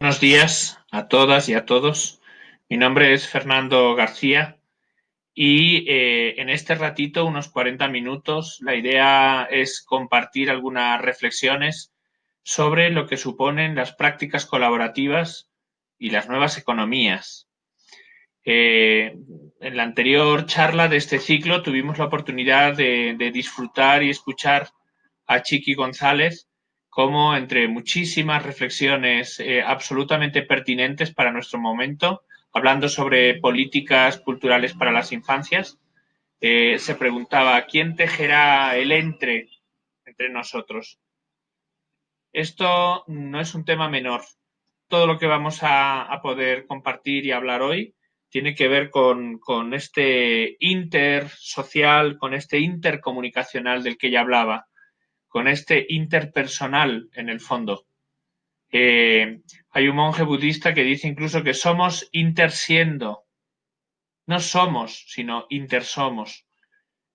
Buenos días a todas y a todos. Mi nombre es Fernando García y eh, en este ratito, unos 40 minutos, la idea es compartir algunas reflexiones sobre lo que suponen las prácticas colaborativas y las nuevas economías. Eh, en la anterior charla de este ciclo tuvimos la oportunidad de, de disfrutar y escuchar a Chiqui González, como entre muchísimas reflexiones eh, absolutamente pertinentes para nuestro momento, hablando sobre políticas culturales para las infancias, eh, se preguntaba, ¿quién tejerá el entre entre nosotros? Esto no es un tema menor. Todo lo que vamos a, poder compartir y hablar hoy tiene que ver con, con este intersocial, con este intercomunicacional del que ya hablaba con este interpersonal en el fondo. Eh, hay un monje budista que dice incluso que somos intersiendo. No somos, sino intersomos.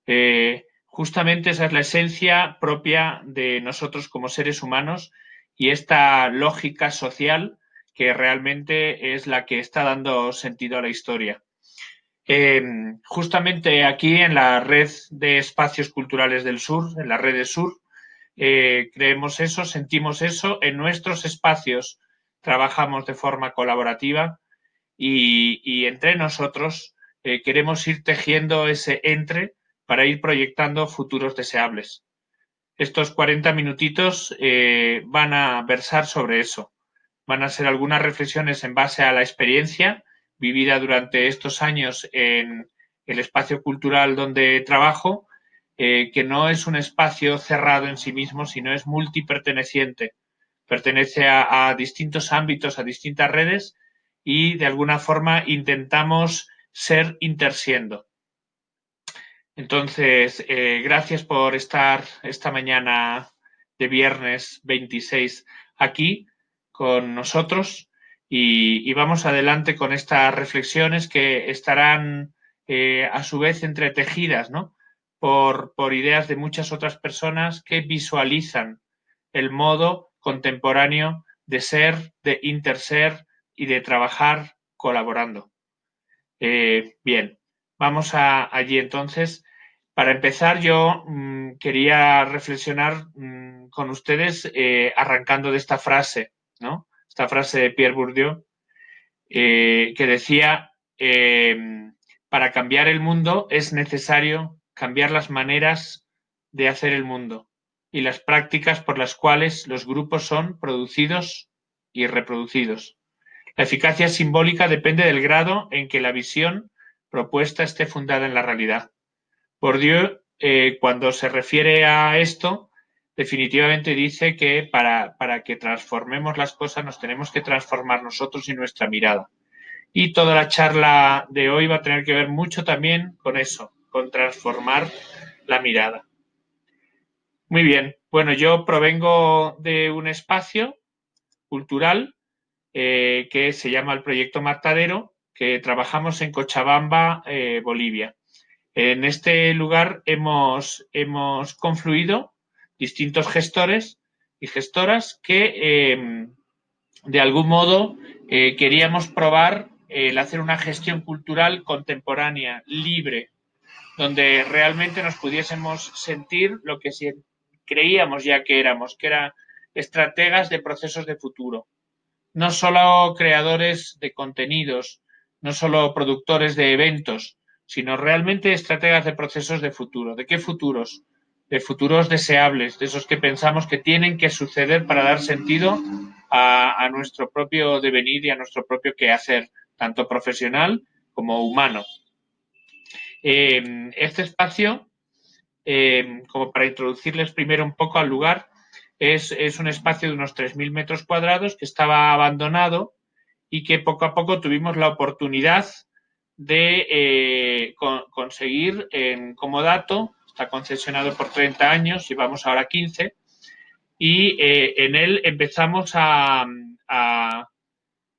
Eh, justamente esa es la esencia propia de nosotros como seres humanos y esta lógica social que realmente es la que está dando sentido a la historia. Eh, justamente aquí en la red de espacios culturales del sur, en la red de sur, eh, creemos eso, sentimos eso, en nuestros espacios trabajamos de forma colaborativa y, entre nosotros eh, queremos ir tejiendo ese entre para ir proyectando futuros deseables. Estos 40 minutitos eh, van a versar sobre eso. Van a ser algunas reflexiones en base a la experiencia vivida durante estos años en el espacio cultural donde trabajo eh, que no es un espacio cerrado en sí mismo, sino es multiperteneciente. Pertenece a, distintos ámbitos, a distintas redes y de alguna forma intentamos ser intersiendo. Entonces, eh, gracias por estar esta mañana de viernes 26 aquí con nosotros y, vamos adelante con estas reflexiones que estarán eh, a su vez entretejidas, ¿no? Por, ideas de muchas otras personas que visualizan el modo contemporáneo de ser, de interser y de trabajar colaborando. Eh, bien, vamos a, allí entonces. Para empezar, yo mm, quería reflexionar mm, con ustedes eh, arrancando de esta frase, ¿no? Esta frase de Pierre Bourdieu, eh, que decía, para cambiar el mundo es necesario cambiar las maneras de hacer el mundo y las prácticas por las cuales los grupos son producidos y reproducidos. La eficacia simbólica depende del grado en que la visión propuesta esté fundada en la realidad. Por Dios, eh, cuando se refiere a esto, definitivamente dice que para, para que transformemos las cosas nos tenemos que transformar nosotros y nuestra mirada. Y toda la charla de hoy va a tener que ver mucho también con eso, con transformar la mirada. Muy bien, bueno, yo provengo de un espacio cultural eh, que se llama el Proyecto Matadero, que trabajamos en Cochabamba, eh, Bolivia. En este lugar hemos, hemos confluido distintos gestores y gestoras que em, de algún modo eh, queríamos probar el hacer una gestión cultural contemporánea, libre, donde realmente nos pudiésemos sentir lo que creíamos ya que éramos, que eran estrategas de procesos de futuro. No solo creadores de contenidos, no solo productores de eventos, sino realmente estrategas de procesos de futuro. ¿De qué futuros? De futuros deseables, de esos que pensamos que tienen que suceder para dar sentido a, a nuestro propio devenir y a nuestro propio quehacer, tanto profesional como humano. Em, este espacio, em, como para introducirles primero un poco al lugar, es, un espacio de unos 3.000 metros cuadrados que estaba abandonado y que poco a poco tuvimos la oportunidad de eh, conseguir en Comodato, está concesionado por 30 años, llevamos ahora 15, y en él empezamos a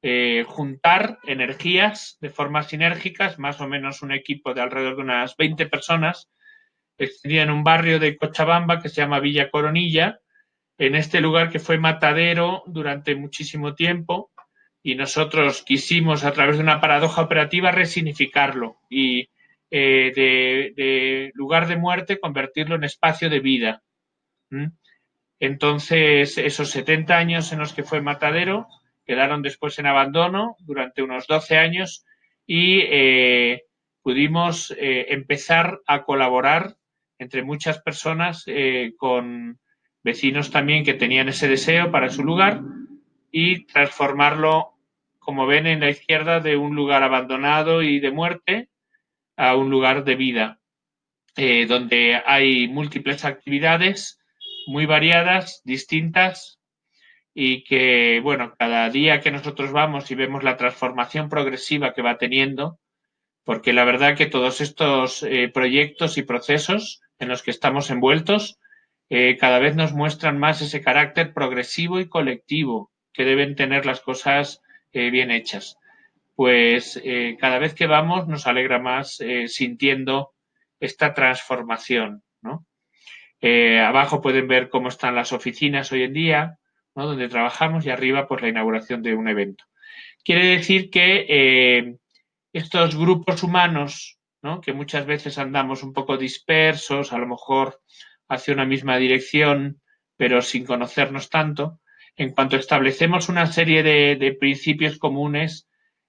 eh, juntar energías de forma sinérgicas, más o menos un equipo de alrededor de unas 20 personas, extendida en un barrio de Cochabamba que se llama Villa Coronilla, en este lugar que fue matadero durante muchísimo tiempo, y nosotros quisimos a través de una paradoja operativa resignificarlo y eh, de, lugar de muerte convertirlo en espacio de vida. Entonces, esos 70 años en los que fue matadero quedaron después en abandono durante unos 12 años y eh, pudimos eh, empezar a colaborar entre muchas personas con vecinos también que tenían ese deseo para su lugar y transformarlo, como ven en la izquierda, de un lugar abandonado y de muerte a un lugar de vida, eh, donde hay múltiples actividades muy variadas, distintas, y que, bueno, cada día que nosotros vamos y vemos la transformación progresiva que va teniendo, porque la verdad que todos estos eh, proyectos y procesos en los que estamos envueltos eh, cada vez nos muestran más ese carácter progresivo y colectivo que deben tener las cosas bien hechas pues eh, cada vez que vamos nos alegra más eh, sintiendo esta transformación. Eh, abajo pueden ver cómo están las oficinas hoy en día, donde trabajamos, y arriba pues la inauguración de un evento. Quiere decir que estos grupos humanos, que muchas veces andamos un poco dispersos, a lo mejor hacia una misma dirección, pero sin conocernos tanto, en cuanto establecemos una serie de principios comunes,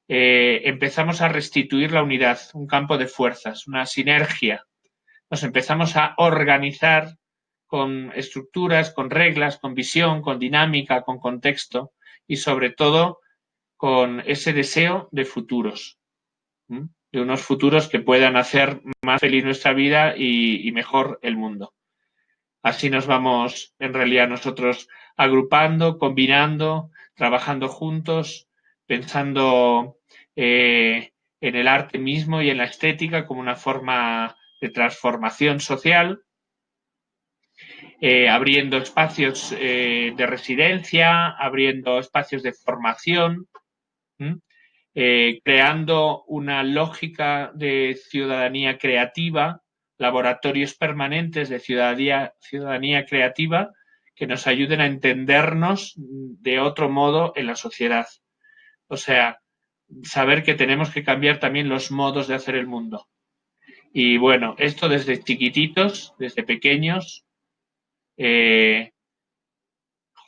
eh, empezamos a restituir la unidad, un campo de fuerzas, una sinergia. Nos empezamos a organizar con estructuras, con reglas, con visión, con dinámica, con contexto y sobre todo con ese deseo de futuros, de unos futuros que puedan hacer más feliz nuestra vida y, mejor el mundo. Así nos vamos en realidad nosotros agrupando, combinando, trabajando juntos, pensando eh, en el arte mismo y en la estética como una forma de transformación social, eh, abriendo espacios eh, de residencia, abriendo espacios de formación, creando una lógica de ciudadanía creativa, laboratorios permanentes de ciudadanía creativa que nos ayuden a entendernos de otro modo en la sociedad. O sea, saber que tenemos que cambiar también los modos de hacer el mundo. Y bueno, esto desde chiquititos, desde pequeños, eh,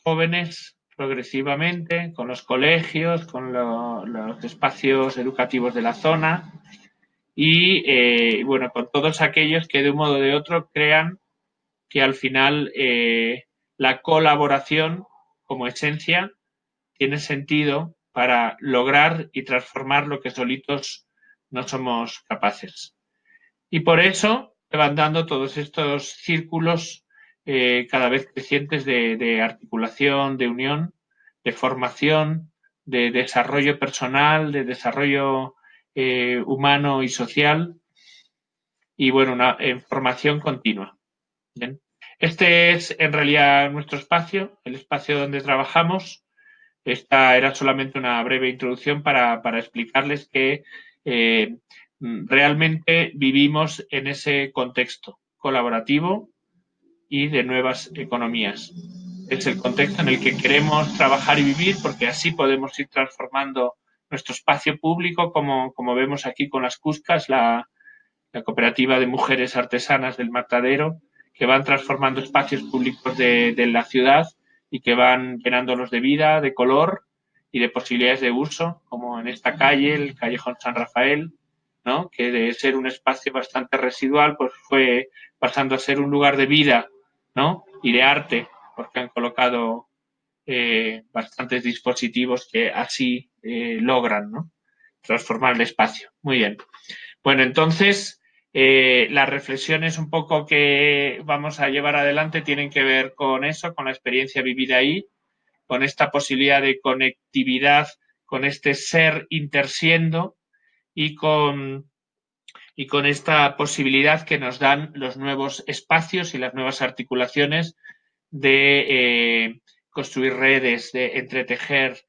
jóvenes progresivamente, con los colegios, con los espacios educativos de la zona y eh, bueno, con todos aquellos que de un modo o de otro crean que al final eh, la colaboración como esencia tiene sentido para lograr y transformar lo que solitos no somos capaces. Y por eso se van dando todos estos círculos eh, cada vez crecientes de, articulación, de unión, de formación, de desarrollo personal, de desarrollo eh, humano y social y bueno, una formación continua. Este es en realidad nuestro espacio, el espacio donde trabajamos. Esta era solamente una breve introducción para, explicarles que eh, realmente vivimos en ese contexto colaborativo y de nuevas economías. Es el contexto en el que queremos trabajar y vivir porque así podemos ir transformando nuestro espacio público, como, como vemos aquí con las Cuscas, la, cooperativa de mujeres artesanas del Matadero, que van transformando espacios públicos de la ciudad y que van llenándolos de vida, de color y de posibilidades de uso, como en esta calle, el Callejón San Rafael, ¿no? que de ser un espacio bastante residual, pues fue pasando a ser un lugar de vida ¿no? y de arte, porque han colocado eh, bastantes dispositivos que así eh, logran transformar el espacio. Muy bien. Bueno, entonces, eh, las reflexiones un poco que vamos a llevar adelante tienen que ver con eso, con la experiencia vivida ahí, con esta posibilidad de conectividad, con este ser intersiendo y con, y con esta posibilidad que nos dan los nuevos espacios y las nuevas articulaciones de eh, construir redes, de entretejer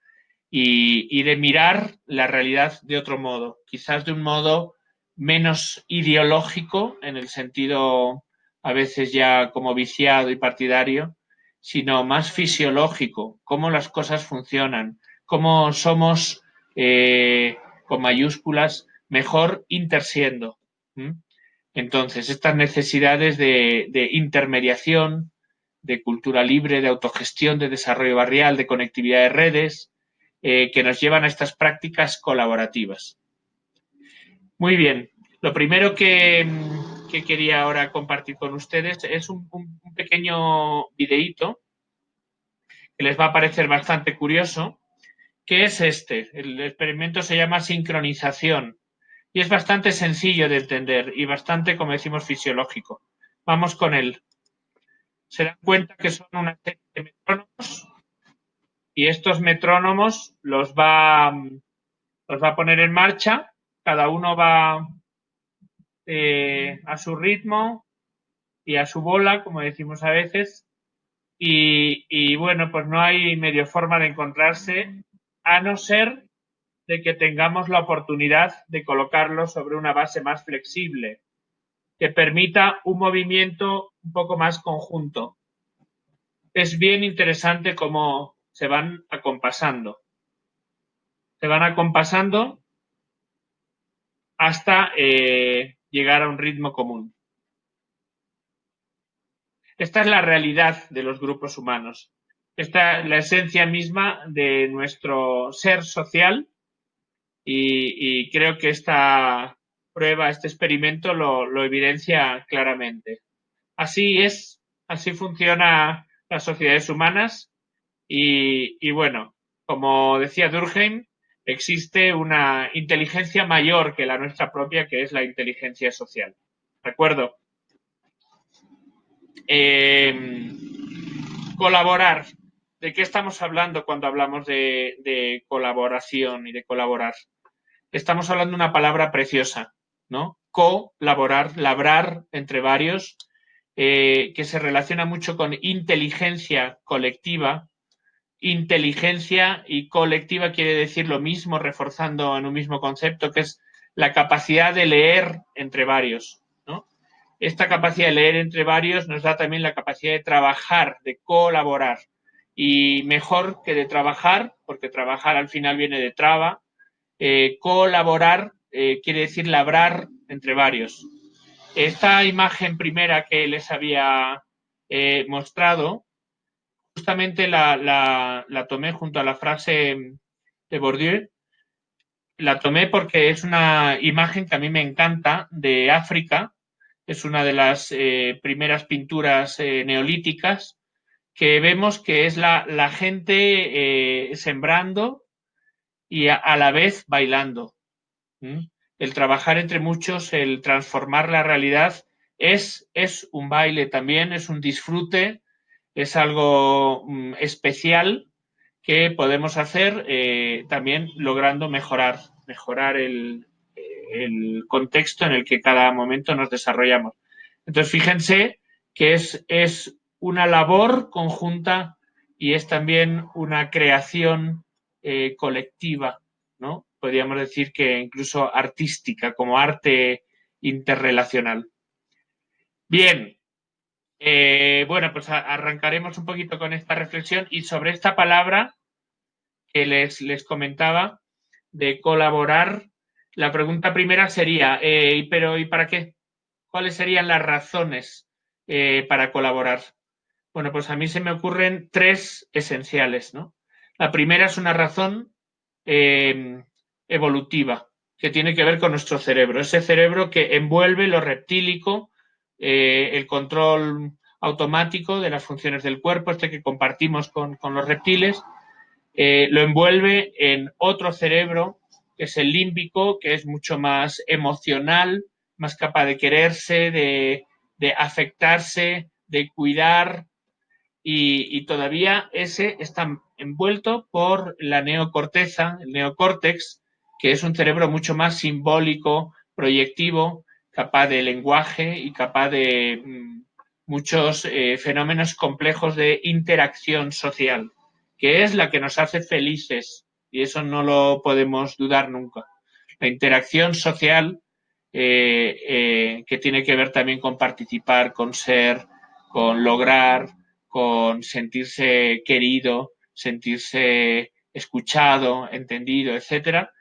y, de mirar la realidad de otro modo, quizás de un modo menos ideológico en el sentido a veces ya como viciado y partidario, sino más fisiológico, cómo las cosas funcionan, cómo somos, eh, con mayúsculas, mejor intersiendo. Entonces, estas necesidades de, intermediación, de cultura libre, de autogestión, de desarrollo barrial, de conectividad de redes, eh, que nos llevan a estas prácticas colaborativas. Muy bien, lo primero que, quería ahora compartir con ustedes es un, pequeño videíto que les va a parecer bastante curioso, que es este. El experimento se llama sincronización y es bastante sencillo de entender y bastante, como decimos, fisiológico. Vamos con él. Se dan cuenta que son una serie de metrónomos y estos metrónomos los va, los va a poner en marcha. Cada uno va eh, a su ritmo y a su bola, como decimos a veces. Y, y bueno, pues no hay medio forma de encontrarse a no ser de que tengamos la oportunidad de colocarlo sobre una base más flexible, que permita un movimiento un poco más conjunto. Es bien interesante cómo se van acompasando. Se van acompasando hasta eh, llegar a un ritmo común. Esta es la realidad de los grupos humanos. Esta es la esencia misma de nuestro ser social y, creo que esta prueba, este experimento lo, evidencia claramente. Así es, así funciona las sociedades humanas y, bueno, como decía Durkheim, existe una inteligencia mayor que la nuestra propia, que es la inteligencia social. ¿De acuerdo? Em, colaborar. ¿De qué estamos hablando cuando hablamos de, colaboración y de colaborar? Estamos hablando de una palabra preciosa, ¿no? Colaborar, labrar entre varios, eh, que se relaciona mucho con inteligencia colectiva. Inteligencia y colectiva quiere decir lo mismo, reforzando en un mismo concepto, que es la capacidad de leer entre varios. ¿no? Esta capacidad de leer entre varios nos da también la capacidad de trabajar, de colaborar y mejor que de trabajar, porque trabajar al final viene de traba, eh, colaborar eh, quiere decir labrar entre varios. Esta imagen primera que les había eh, mostrado, justamente la, la, tomé junto a la frase de Bourdieu. La tomé porque es una imagen que a mí me encanta de África. Es una de las primeras pinturas neolíticas que vemos que es la, gente eh, sembrando y a, la vez bailando. El trabajar entre muchos, el transformar la realidad es, es un baile también, es un disfrute, es algo mm, especial que podemos hacer eh, también logrando mejorar, mejorar el, el, contexto en el que cada momento nos desarrollamos. Entonces, fíjense que es, es una labor conjunta y es también una creación eh, colectiva, ¿no? Podríamos decir que incluso artística, como arte interrelacional. Bien, eh, bueno, pues arrancaremos un poquito con esta reflexión y sobre esta palabra que les, les comentaba de colaborar, la pregunta primera sería, eh, ¿pero y para qué? ¿Cuáles serían las razones para colaborar? Bueno, pues a mí se me ocurren tres esenciales, ¿no? La primera es una razón eh, evolutiva que tiene que ver con nuestro cerebro, ese cerebro que envuelve lo reptílico, eh, el control automático de las funciones del cuerpo, este que compartimos con, los reptiles, eh, lo envuelve en otro cerebro, que es el límbico, que es mucho más emocional, más capaz de quererse, de, de afectarse, de cuidar, y, todavía ese está envuelto por la neocorteza, el neocórtex, que es un cerebro mucho más simbólico, proyectivo, capaz de lenguaje y capaz de mm, muchos eh, fenómenos complejos de interacción social, que es la que nos hace felices y eso no lo podemos dudar nunca. La interacción social eh, eh, que tiene que ver también con participar, con ser, con lograr, con sentirse querido, sentirse escuchado, entendido, etcétera,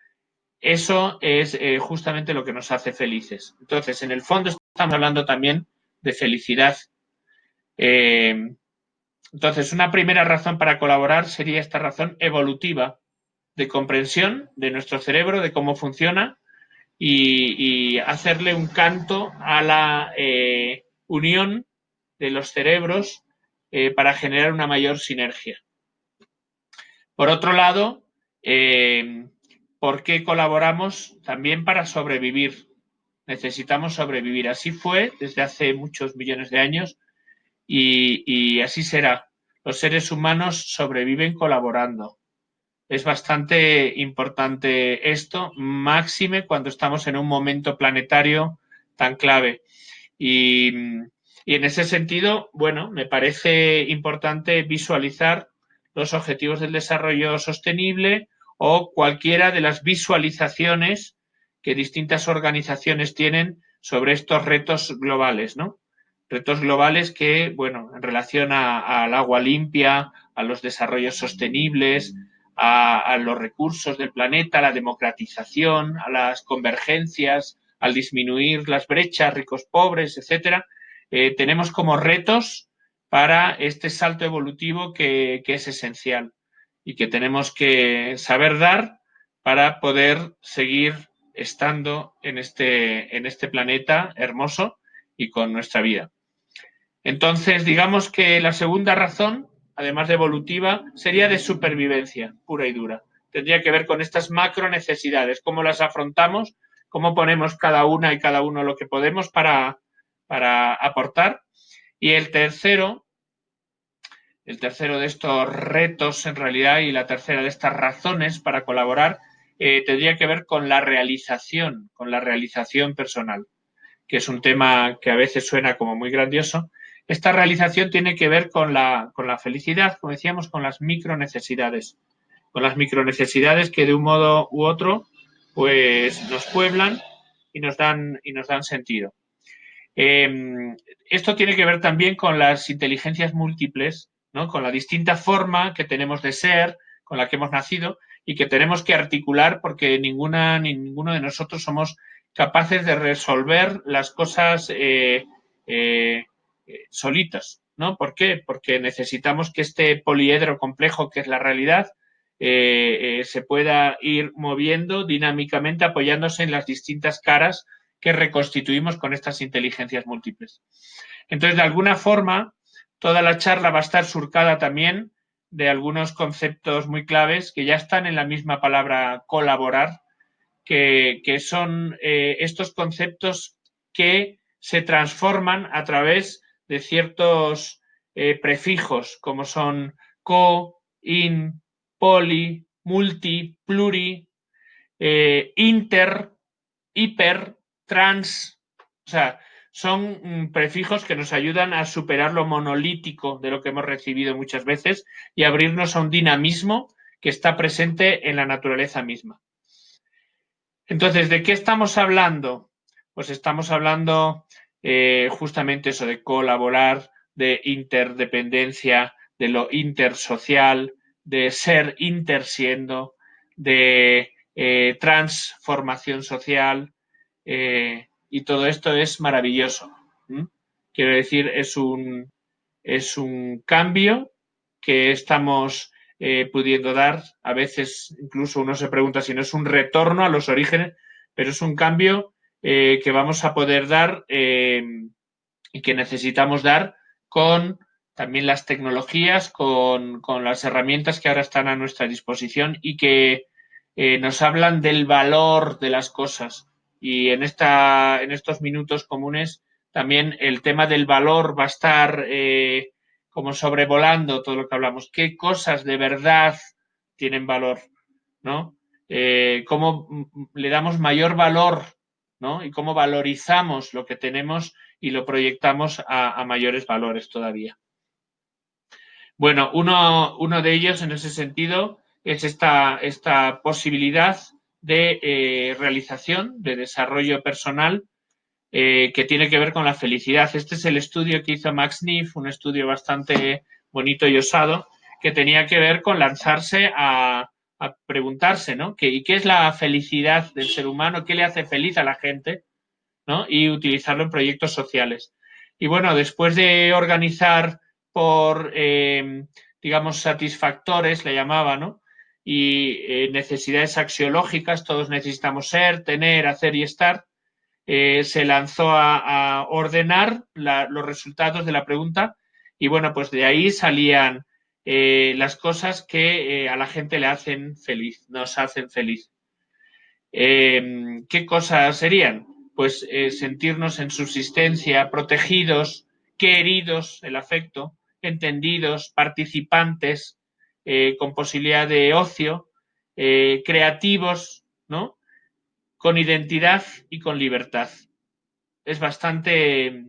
eso es eh, justamente lo que nos hace felices. Entonces, en el fondo estamos hablando también de felicidad. Eh, entonces, una primera razón para colaborar sería esta razón evolutiva de comprensión de nuestro cerebro, de cómo funciona y, hacerle un canto a la eh, unión de los cerebros para generar una mayor sinergia. Por otro lado, ¿Por qué colaboramos? También para sobrevivir. Necesitamos sobrevivir. Así fue desde hace muchos millones de años y, así será. Los seres humanos sobreviven colaborando. Es bastante importante esto, máxime cuando estamos en un momento planetario tan clave. Y, y, en ese sentido, bueno, me parece importante visualizar los objetivos del desarrollo sostenible o cualquiera de las visualizaciones que distintas organizaciones tienen sobre estos retos globales, ¿no? Retos globales que, bueno, en relación al agua limpia, a los desarrollos sostenibles, a, los recursos del planeta, a la democratización, a las convergencias, al disminuir las brechas, ricos, pobres, etcétera, eh, tenemos como retos para este salto evolutivo que es esencial y que tenemos que saber dar para poder seguir estando en este, en este planeta hermoso y con nuestra vida. Entonces, digamos que la segunda razón, además de evolutiva, sería de supervivencia pura y dura. Tendría que ver con estas macro necesidades, cómo las afrontamos, cómo ponemos cada una y cada uno lo que podemos para, para aportar. Y el tercero el tercero de estos retos en realidad y la tercera de estas razones para colaborar eh, tendría que ver con la realización, con la realización personal, que es un tema que a veces suena como muy grandioso. Esta realización tiene que ver con la, con la felicidad, como decíamos, con las micro necesidades, con las micro necesidades que de un modo u otro pues nos pueblan y nos dan, y nos dan sentido. Em, esto tiene que ver también con las inteligencias múltiples con la distinta forma que tenemos de ser, con la que hemos nacido y que tenemos que articular porque ninguna ni ninguno de nosotros somos capaces de resolver las cosas eh, eh, solitas. ¿no? ¿Por qué? Porque necesitamos que este poliedro complejo que es la realidad eh, se pueda ir moviendo dinámicamente apoyándose en las distintas caras que reconstituimos con estas inteligencias múltiples. Entonces, de alguna forma, Toda la charla va a estar surcada también de algunos conceptos muy claves que ya están en la misma palabra colaborar, que, son eh, estos conceptos que se transforman a través de ciertos eh, prefijos, como son co, in, poli, multi, pluri, eh, inter, hiper, trans. O sea, son mm, prefijos que nos ayudan a superar lo monolítico de lo que hemos recibido muchas veces y abrirnos a un dinamismo que está presente en la naturaleza misma. Entonces, ¿de qué estamos hablando? Pues estamos hablando eh, justamente eso de colaborar, de interdependencia, de lo intersocial, de ser intersiendo, de eh, transformación social, eh, y todo esto es maravilloso. Quiero decir, es un, es un cambio que estamos eh, pudiendo dar. A veces incluso uno se pregunta si no es un retorno a los orígenes, pero es un cambio eh, que vamos a poder dar y que necesitamos dar con también las tecnologías, con, con, las herramientas que ahora están a nuestra disposición y que nos hablan del valor de las cosas, y en, esta, en estos minutos comunes también el tema del valor va a estar eh, como sobrevolando todo lo que hablamos. ¿Qué cosas de verdad tienen valor? ¿No? Eh, ¿Cómo le damos mayor valor? ¿no? Y cómo valorizamos lo que tenemos y lo proyectamos a, mayores valores todavía. Bueno, uno, uno, de ellos en ese sentido es esta, esta posibilidad de eh, realización, de desarrollo personal, eh, que tiene que ver con la felicidad. Este es el estudio que hizo Max Neff, un estudio bastante bonito y osado, que tenía que ver con lanzarse a, a preguntarse, ¿no? ¿Qué, ¿Y qué es la felicidad del ser humano? ¿Qué le hace feliz a la gente? ¿no? Y utilizarlo en proyectos sociales. Y bueno, después de organizar por, eh, digamos, satisfactores, le llamaba, ¿no? Y eh, necesidades axiológicas, todos necesitamos ser, tener, hacer y estar, eh, se lanzó a, ordenar los resultados de la pregunta y bueno, pues de ahí salían las cosas que a la gente le hacen feliz, nos hacen feliz. ¿Qué cosas serían? Pues sentirnos en subsistencia, protegidos, queridos, el afecto, entendidos, participantes, eh, con posibilidad de ocio, eh, creativos, ¿no? Con identidad y con libertad. Es bastante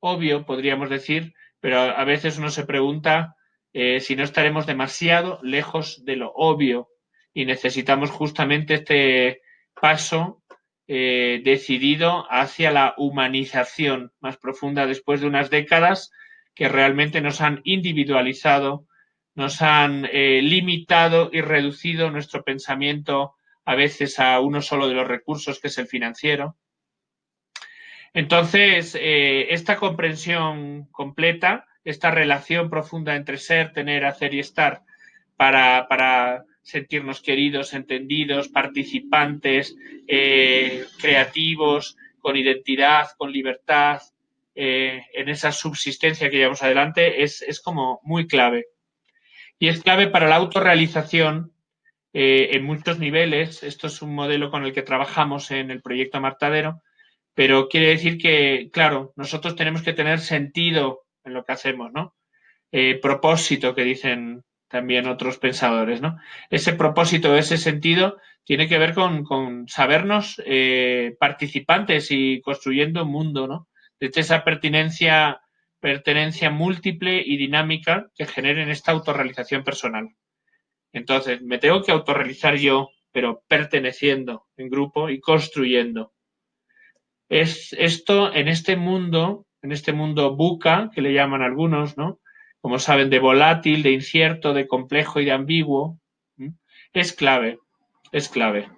obvio, podríamos decir, pero a veces uno se pregunta eh, si no estaremos demasiado lejos de lo obvio y necesitamos justamente este paso decidido hacia la humanización más profunda después de unas décadas que realmente nos han individualizado, nos han eh, limitado y reducido nuestro pensamiento a veces a uno solo de los recursos, que es el financiero. Entonces, eh, esta comprensión completa, esta relación profunda entre ser, tener, hacer y estar para, sentirnos queridos, entendidos, participantes, eh, creativos, con identidad, con libertad, en esa subsistencia que llevamos adelante es, como muy clave. Y es clave para la autorrealización eh, en muchos niveles. Esto es un modelo con el que trabajamos en el proyecto Martadero, pero quiere decir que, claro, nosotros tenemos que tener sentido en lo que hacemos, ¿no? Eh, propósito que dicen también otros pensadores, ¿no? Ese propósito, ese sentido tiene que ver con, sabernos participantes y construyendo un mundo, ¿no? de esa pertinencia, pertenencia múltiple y dinámica que generen esta autorrealización personal. Entonces, me tengo que autorrealizar yo, pero perteneciendo en grupo y construyendo. Es esto en este mundo, en este mundo buca, que le llaman algunos, ¿no? Como saben, de volátil, de incierto, de complejo y de ambiguo, es clave, es clave.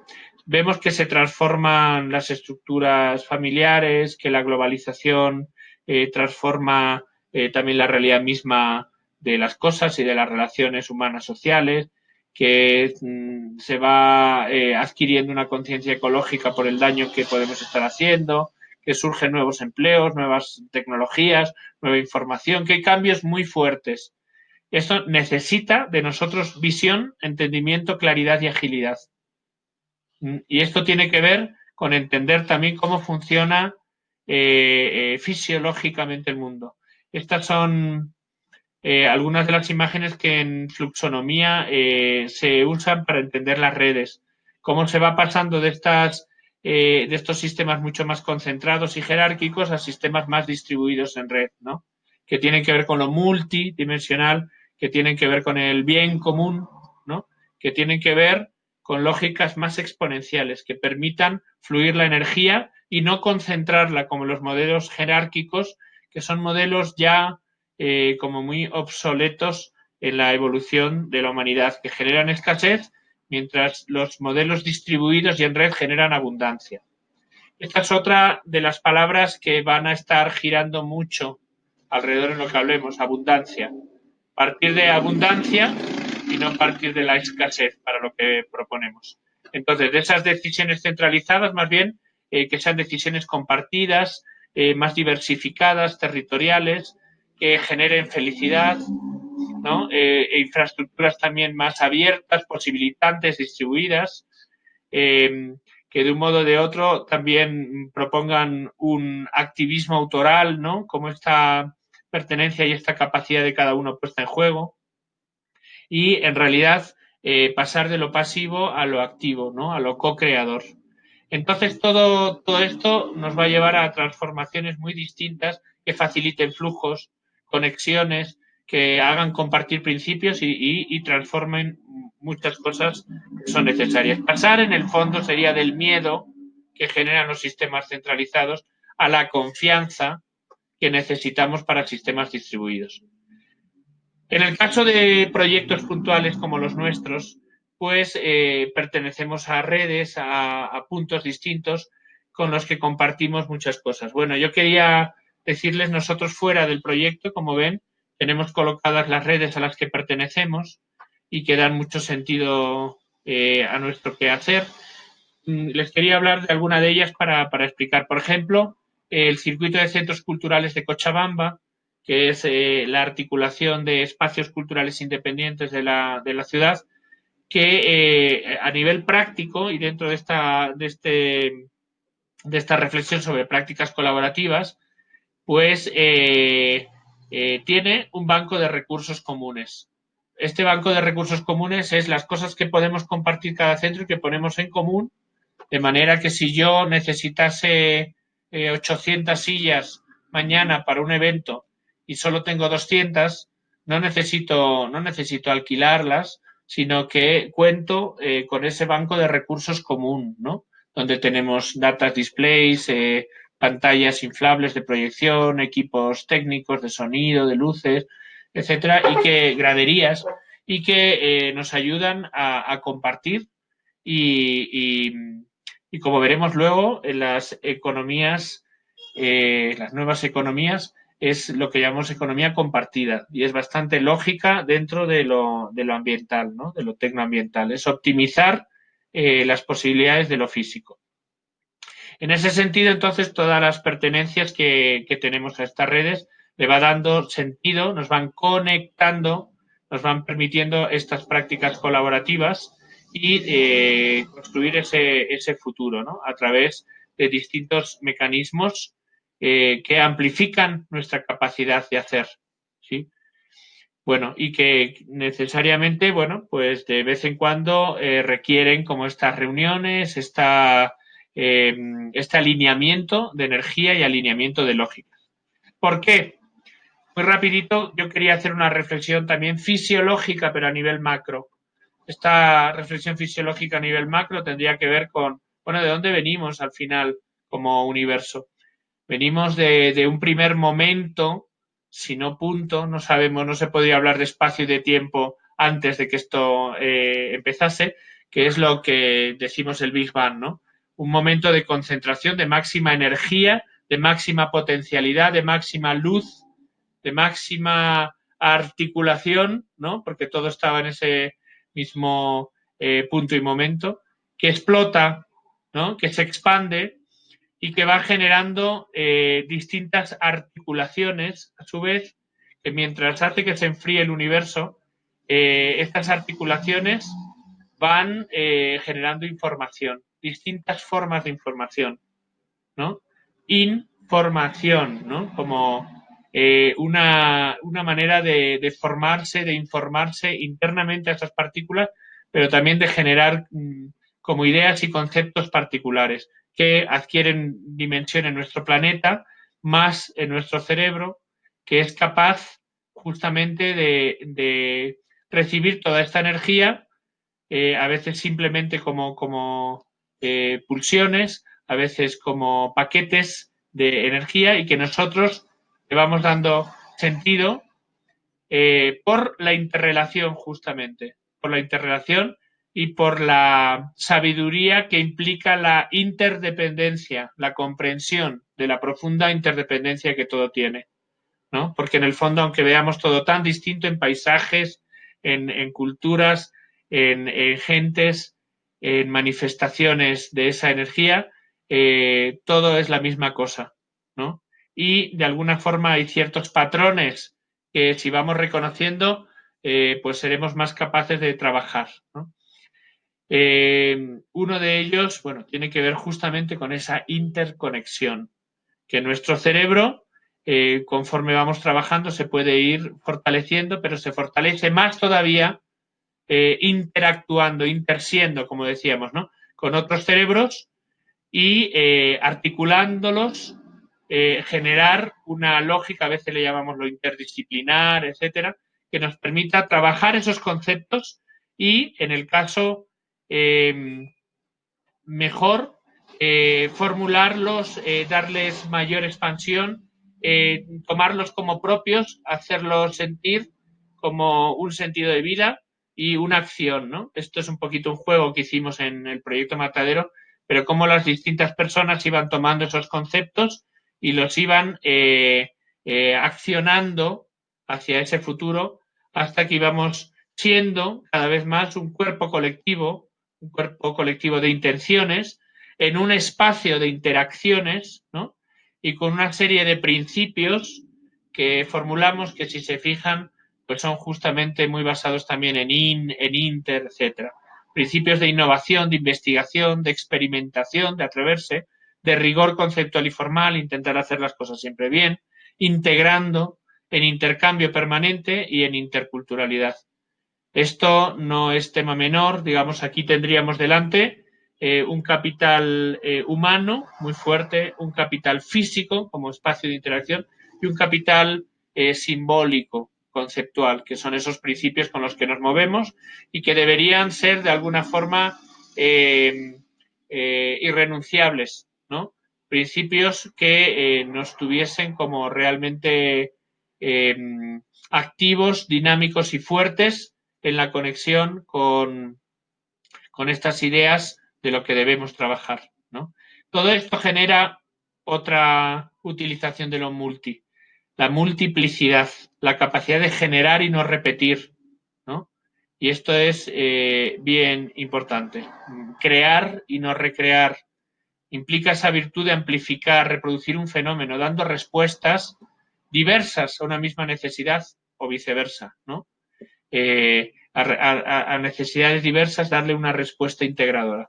Vemos que se transforman las estructuras familiares, que la globalización eh, transforma eh, también la realidad misma de las cosas y de las relaciones humanas sociales, que mm, se va eh, adquiriendo una conciencia ecológica por el daño que podemos estar haciendo, que surgen nuevos empleos, nuevas tecnologías, nueva información, que hay cambios muy fuertes. Esto necesita de nosotros visión, entendimiento, claridad y agilidad. Y esto tiene que ver con entender también cómo funciona eh, eh, fisiológicamente el mundo. Estas son eh, algunas de las imágenes que en fluxonomía se usan para entender las redes. Cómo se va pasando de, estas, de estos sistemas mucho más concentrados y jerárquicos a sistemas más distribuidos en red, ¿no? Que tienen que ver con lo multidimensional, que tienen que ver con el bien común, ¿no? Que tienen que ver con lógicas más exponenciales que permitan fluir la energía y no concentrarla como los modelos jerárquicos, que son modelos ya eh, como muy obsoletos en la evolución de la humanidad, que generan escasez, mientras los modelos distribuidos y en red generan abundancia. Esta es otra de las palabras que van a estar girando mucho alrededor en lo que hablemos, abundancia. Partir de abundancia y no partir de la escasez para lo que proponemos. Entonces, de esas decisiones centralizadas, más bien, eh, que sean decisiones compartidas, eh, más diversificadas, territoriales, que generen felicidad, e infraestructuras también más abiertas, posibilitantes, distribuidas, que de un modo o de otro también propongan un activismo autoral, ¿no? Como esta pertenencia y esta capacidad de cada uno puesta en juego y en realidad pasar de lo pasivo a lo activo, ¿no? a lo co-creador. Entonces, todo, todo esto nos va a llevar a transformaciones muy distintas que faciliten flujos, conexiones, que hagan compartir principios y, y, transformen muchas cosas que son necesarias. Pasar, en el fondo, sería del miedo que generan los sistemas centralizados a la confianza que necesitamos para sistemas distribuidos. En el caso de proyectos puntuales como los nuestros, pues eh, pertenecemos a redes, a, puntos distintos con los que compartimos muchas cosas. Bueno, yo quería decirles, nosotros fuera del proyecto, como ven, tenemos colocadas las redes a las que pertenecemos y que dan mucho sentido eh, a nuestro quehacer. Mm, les quería hablar de alguna de ellas para, explicar. Por ejemplo, el circuito de centros culturales de Cochabamba, que es eh, la articulación de espacios culturales independientes de la, ciudad, que eh, a nivel práctico y dentro de esta, de, este, de esta reflexión sobre prácticas colaborativas, pues eh, tiene un banco de recursos comunes. Este banco de recursos comunes es las cosas que podemos compartir cada centro y que ponemos en común de manera que si yo necesitase 800 eh, sillas mañana para un evento y solo tengo 200, no necesito, no necesito alquilarlas, sino que cuento eh, con ese banco de recursos común, ¿no? Donde tenemos data displays, eh, pantallas inflables de proyección, equipos técnicos de sonido, de luces, etcétera, y que graderías y que nos ayudan a, compartir y, y como veremos luego, en las economías, eh, las nuevas economías, es lo que llamamos economía compartida y es bastante lógica dentro de lo, ambiental, ¿no? de lo tecnoambiental. Es optimizar eh, las posibilidades de lo físico. En ese sentido, entonces, todas las pertenencias que, que tenemos a estas redes le va dando sentido, nos van conectando, nos van permitiendo estas prácticas colaborativas y eh, construir ese, ese futuro ¿no? a través de distintos mecanismos eh, que amplifican nuestra capacidad de hacer. ¿sí? Bueno, y que necesariamente, bueno, pues de vez en cuando eh, requieren como estas reuniones, esta, em, este alineamiento de energía y alineamiento de lógica. ¿Por qué? Muy rapidito, yo quería hacer una reflexión también fisiológica, pero a nivel macro esta reflexión fisiológica a nivel macro tendría que ver con, bueno, ¿de dónde venimos al final como universo? Venimos de, un primer momento, si no punto, no sabemos, no se podría hablar de espacio y de tiempo antes de que esto eh, empezase, que es lo que decimos el Big Bang, ¿no? Un momento de concentración, de máxima energía, de máxima potencialidad, de máxima luz, de máxima articulación, ¿no? Porque todo estaba en ese, mismo eh, punto y momento, que explota, ¿no? que se expande y que va generando eh, distintas articulaciones, a su vez, que mientras hace que se enfríe el universo, eh, estas articulaciones van generando información, distintas formas de información, ¿no? Información, ¿no? Como eh, una, manera de, formarse, de informarse internamente a esas partículas, pero también de generar mm, como ideas y conceptos particulares que adquieren dimensión en nuestro planeta, más en nuestro cerebro, que es capaz justamente de, recibir toda esta energía, eh, a veces simplemente como, como eh, pulsiones, a veces como paquetes de energía y que nosotros le vamos dando sentido eh, por la interrelación justamente, por la interrelación y por la sabiduría que implica la interdependencia, la comprensión de la profunda interdependencia que todo tiene. ¿no? Porque en el fondo, aunque veamos todo tan distinto en paisajes, en, culturas, en, gentes, en manifestaciones de esa energía, eh, todo es la misma cosa. ¿no? y de alguna forma hay ciertos patrones que si vamos reconociendo, eh, pues seremos más capaces de trabajar. Eh, uno de ellos, bueno, tiene que ver justamente con esa interconexión, que nuestro cerebro, eh, conforme vamos trabajando, se puede ir fortaleciendo, pero se fortalece más todavía interactuando, intersiendo, como decíamos, ¿no? con otros cerebros y articulándolos eh, generar una lógica, a veces le llamamos lo interdisciplinar, etcétera, que nos permita trabajar esos conceptos y, en el caso em, mejor, eh, formularlos, eh, darles mayor expansión, tomarlos como propios, hacerlos sentir como un sentido de vida y una acción. Esto es un poquito un juego que hicimos en el proyecto Matadero, pero cómo las distintas personas iban tomando esos conceptos y los iban eh, eh, accionando hacia ese futuro hasta que íbamos siendo cada vez más un cuerpo colectivo, un cuerpo colectivo de intenciones, en un espacio de interacciones, ¿no? Y con una serie de principios que formulamos que si se fijan, pues son justamente muy basados también en IN, en INTER, etcétera. Principios de innovación, de investigación, de experimentación, de atreverse, de rigor conceptual y formal, intentar hacer las cosas siempre bien, integrando en intercambio permanente y en interculturalidad. Esto no es tema menor, digamos, aquí tendríamos delante eh, un capital eh, humano muy fuerte, un capital físico como espacio de interacción y un capital eh, simbólico, conceptual, que son esos principios con los que nos movemos y que deberían ser de alguna forma irrenunciables, ¿no? Principios que nos tuviesen como realmente activos, dinámicos y fuertes en la conexión con, con estas ideas de lo que debemos trabajar. ¿no? Todo esto genera otra utilización de lo multi, la multiplicidad, la capacidad de generar y no repetir. ¿no? Y esto es eh, bien importante. Crear y no recrear implica esa virtud de amplificar, reproducir un fenómeno, dando respuestas diversas a una misma necesidad o viceversa. ¿no? Eh, a, necesidades diversas, darle una respuesta integradora.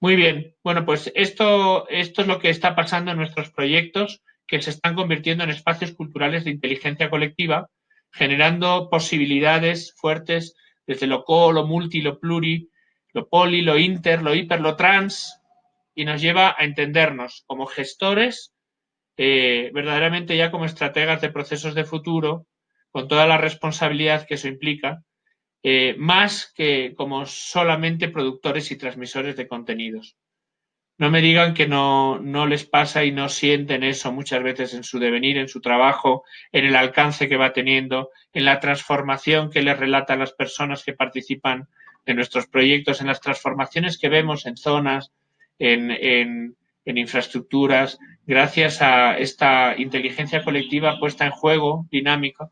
Muy bien, bueno, pues esto, esto es lo que está pasando en nuestros proyectos que se están convirtiendo en espacios culturales de inteligencia colectiva, generando posibilidades fuertes desde lo co, lo multi, lo pluri, lo poli, lo inter, lo hiper, lo trans, y nos lleva a entendernos como gestores, eh, verdaderamente ya como estrategas de procesos de futuro, con toda la responsabilidad que eso implica, eh, más que como solamente productores y transmisores de contenidos. No me digan que no, no les pasa y no sienten eso muchas veces en su devenir, en su trabajo, en el alcance que va teniendo, en la transformación que les relatan las personas que participan en nuestros proyectos, en las transformaciones que vemos en zonas, en, en infraestructuras, gracias a esta inteligencia colectiva puesta en juego, dinámica,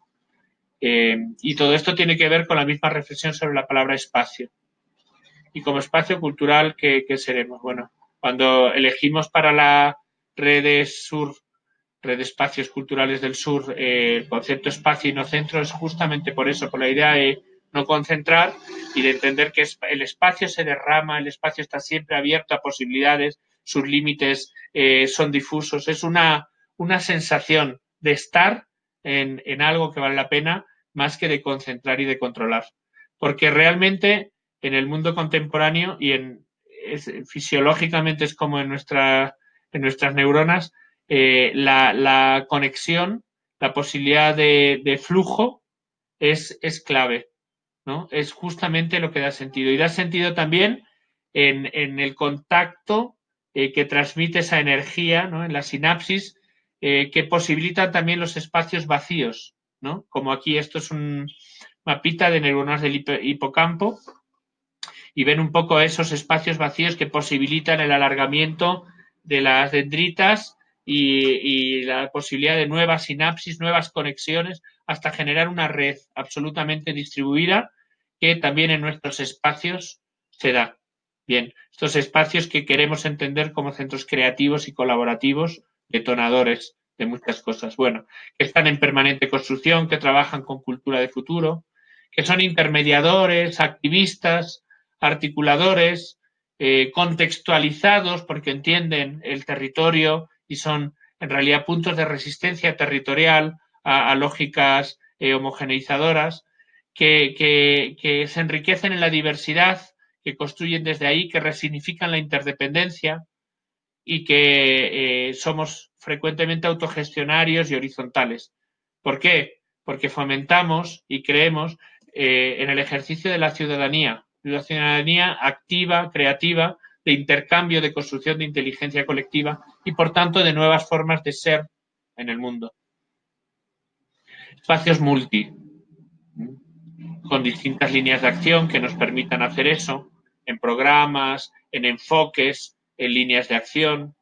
eh, y todo esto tiene que ver con la misma reflexión sobre la palabra espacio. Y como espacio cultural, ¿qué, seremos? Bueno, cuando elegimos para la red sur, red de espacios culturales del sur, eh, el concepto espacio y no centro es justamente por eso, por la idea de no concentrar y de entender que el espacio se derrama, el espacio está siempre abierto a posibilidades, sus límites eh, son difusos. Es una, una sensación de estar en, en, algo que vale la pena más que de concentrar y de controlar. Porque realmente en el mundo contemporáneo y en, fisiológicamente es como en, nuestra, en nuestras neuronas, eh, la, conexión, la posibilidad de, flujo es, es, clave. ¿no? Es justamente lo que da sentido. Y da sentido también en, el contacto eh, que transmite esa energía ¿no? en la sinapsis eh, que posibilitan también los espacios vacíos. ¿no? Como aquí esto es un mapita de neuronas del hipocampo y ven un poco esos espacios vacíos que posibilitan el alargamiento de las dendritas y, la posibilidad de nuevas sinapsis, nuevas conexiones, hasta generar una red absolutamente distribuida que también en nuestros espacios se da. Bien, estos espacios que queremos entender como centros creativos y colaborativos, detonadores de muchas cosas. Bueno, que están en permanente construcción, que trabajan con cultura de futuro, que son intermediadores, activistas, articuladores, eh, contextualizados porque entienden el territorio y son en realidad puntos de resistencia territorial a, lógicas eh, homogeneizadoras, que, que, se enriquecen en la diversidad, que construyen desde ahí, que resignifican la interdependencia y que eh, somos frecuentemente autogestionarios y horizontales. ¿Por qué? Porque fomentamos y creemos eh, en el ejercicio de la ciudadanía, la ciudadanía activa, creativa, de intercambio, de construcción de inteligencia colectiva y, por tanto, de nuevas formas de ser en el mundo. Espacios multi. con distintas líneas de acción que nos permitan hacer eso, en programas, en enfoques, en líneas de acción.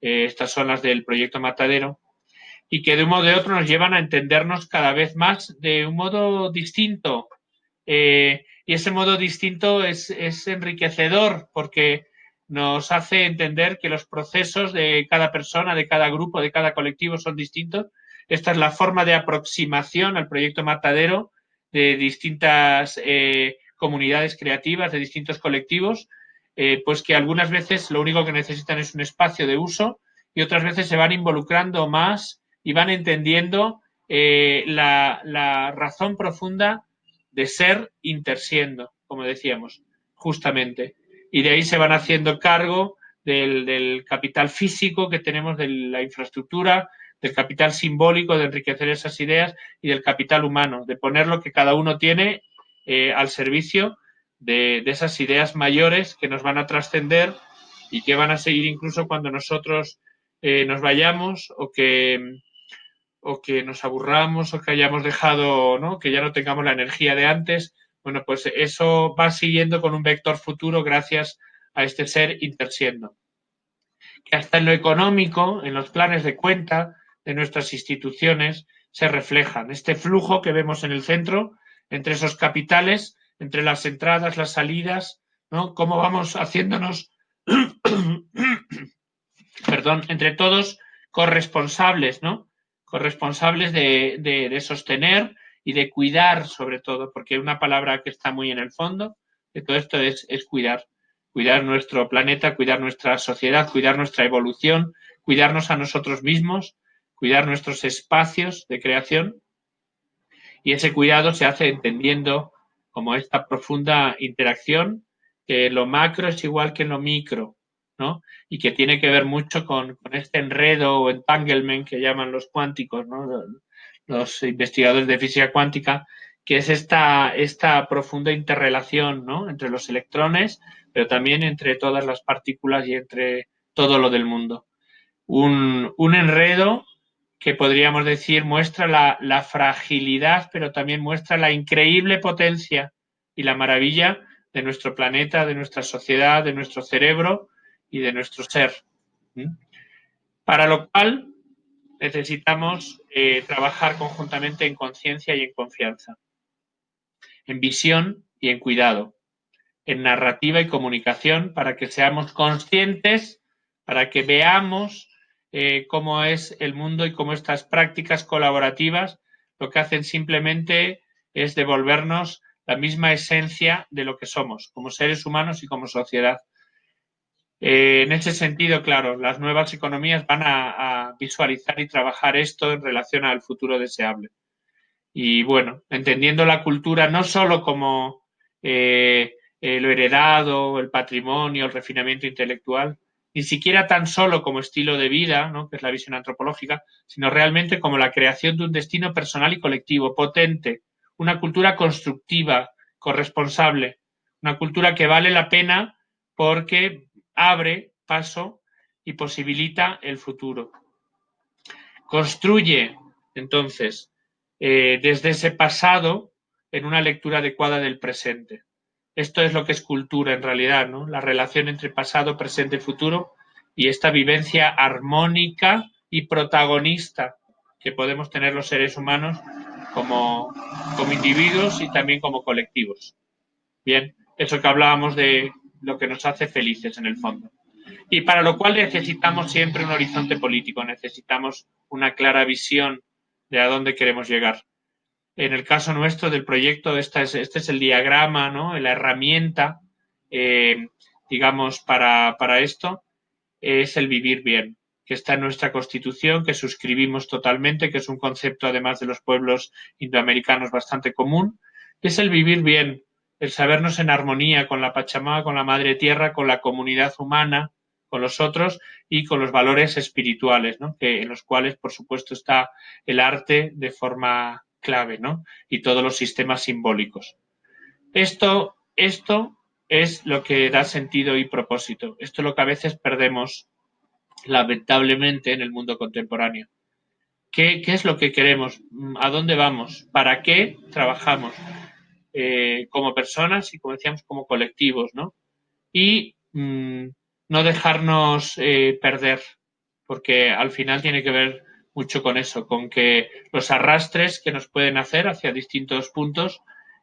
Eh, estas son las del proyecto Matadero y que de un modo de otro nos llevan a entendernos cada vez más de un modo distinto. Eh, y ese modo distinto es, es, enriquecedor porque nos hace entender que los procesos de cada persona, de cada grupo, de cada colectivo son distintos. Esta es la forma de aproximación al proyecto Matadero de distintas eh, comunidades creativas, de distintos colectivos, eh, pues que algunas veces lo único que necesitan es un espacio de uso y otras veces se van involucrando más y van entendiendo eh, la, razón profunda de ser intersiendo, como decíamos, justamente. Y de ahí se van haciendo cargo del, del capital físico que tenemos, de la infraestructura, del capital simbólico de enriquecer esas ideas y del capital humano, de poner lo que cada uno tiene eh, al servicio de, esas ideas mayores que nos van a trascender y que van a seguir incluso cuando nosotros eh, nos vayamos o que, o que nos aburramos o que hayamos dejado, ¿no? que ya no tengamos la energía de antes. Bueno, pues eso va siguiendo con un vector futuro gracias a este ser intersiendo. Que hasta en lo económico, en los planes de cuenta, de nuestras instituciones se reflejan. Este flujo que vemos en el centro, entre esos capitales, entre las entradas, las salidas, ¿no? Cómo vamos haciéndonos, perdón, entre todos corresponsables, ¿no? Corresponsables de, de, sostener y de cuidar, sobre todo, porque una palabra que está muy en el fondo de todo esto es, es cuidar. Cuidar nuestro planeta, cuidar nuestra sociedad, cuidar nuestra evolución, cuidarnos a nosotros mismos, cuidar nuestros espacios de creación y ese cuidado se hace entendiendo como esta profunda interacción que lo macro es igual que lo micro, ¿no? Y que tiene que ver mucho con, este enredo o entanglement que llaman los cuánticos, ¿no? Los investigadores de física cuántica, que es esta, esta profunda interrelación, ¿no? Entre los electrones, pero también entre todas las partículas y entre todo lo del mundo. Un, un enredo que podríamos decir muestra la, fragilidad, pero también muestra la increíble potencia y la maravilla de nuestro planeta, de nuestra sociedad, de nuestro cerebro y de nuestro ser. ¿Mm? Para lo cual necesitamos eh, trabajar conjuntamente en conciencia y en confianza, en visión y en cuidado, en narrativa y comunicación, para que seamos conscientes, para que veamos eh, cómo es el mundo y cómo estas prácticas colaborativas lo que hacen simplemente es devolvernos la misma esencia de lo que somos como seres humanos y como sociedad. Eh, en ese sentido, claro, las nuevas economías van a, visualizar y trabajar esto en relación al futuro deseable. Y bueno, entendiendo la cultura no solo como eh, lo heredado, el patrimonio, el refinamiento intelectual, ni siquiera tan solo como estilo de vida, ¿no? que es la visión antropológica, sino realmente como la creación de un destino personal y colectivo, potente, una cultura constructiva, corresponsable, una cultura que vale la pena porque abre paso y posibilita el futuro. Construye, entonces, eh, desde ese pasado en una lectura adecuada del presente. Esto es lo que es cultura en realidad, ¿no? La relación entre pasado, presente y futuro y esta vivencia armónica y protagonista que podemos tener los seres humanos como, como individuos y también como colectivos. Bien, eso que hablábamos de lo que nos hace felices en el fondo. Y para lo cual necesitamos siempre un horizonte político, necesitamos una clara visión de a dónde queremos llegar. En el caso nuestro del proyecto, es, este es el diagrama, ¿no? la herramienta, eh, digamos, para, para esto, es el vivir bien, que está en nuestra constitución, que suscribimos totalmente, que es un concepto, además de los pueblos indoamericanos, bastante común, es el vivir bien, el sabernos en armonía con la Pachamama, con la Madre Tierra, con la comunidad humana, con los otros y con los valores espirituales, ¿no? que, en los cuales, por supuesto, está el arte de forma clave, ¿no? Y todos los sistemas simbólicos. Esto, esto es lo que da sentido y propósito. Esto es lo que a veces perdemos, lamentablemente, en el mundo contemporáneo. ¿Qué, es lo que queremos? ¿A dónde vamos? ¿Para qué trabajamos? eh, como personas y, como decíamos, como colectivos, ¿no? Y mm, no dejarnos eh, perder, porque al final tiene que ver mucho con eso, con que los arrastres que nos pueden hacer hacia distintos puntos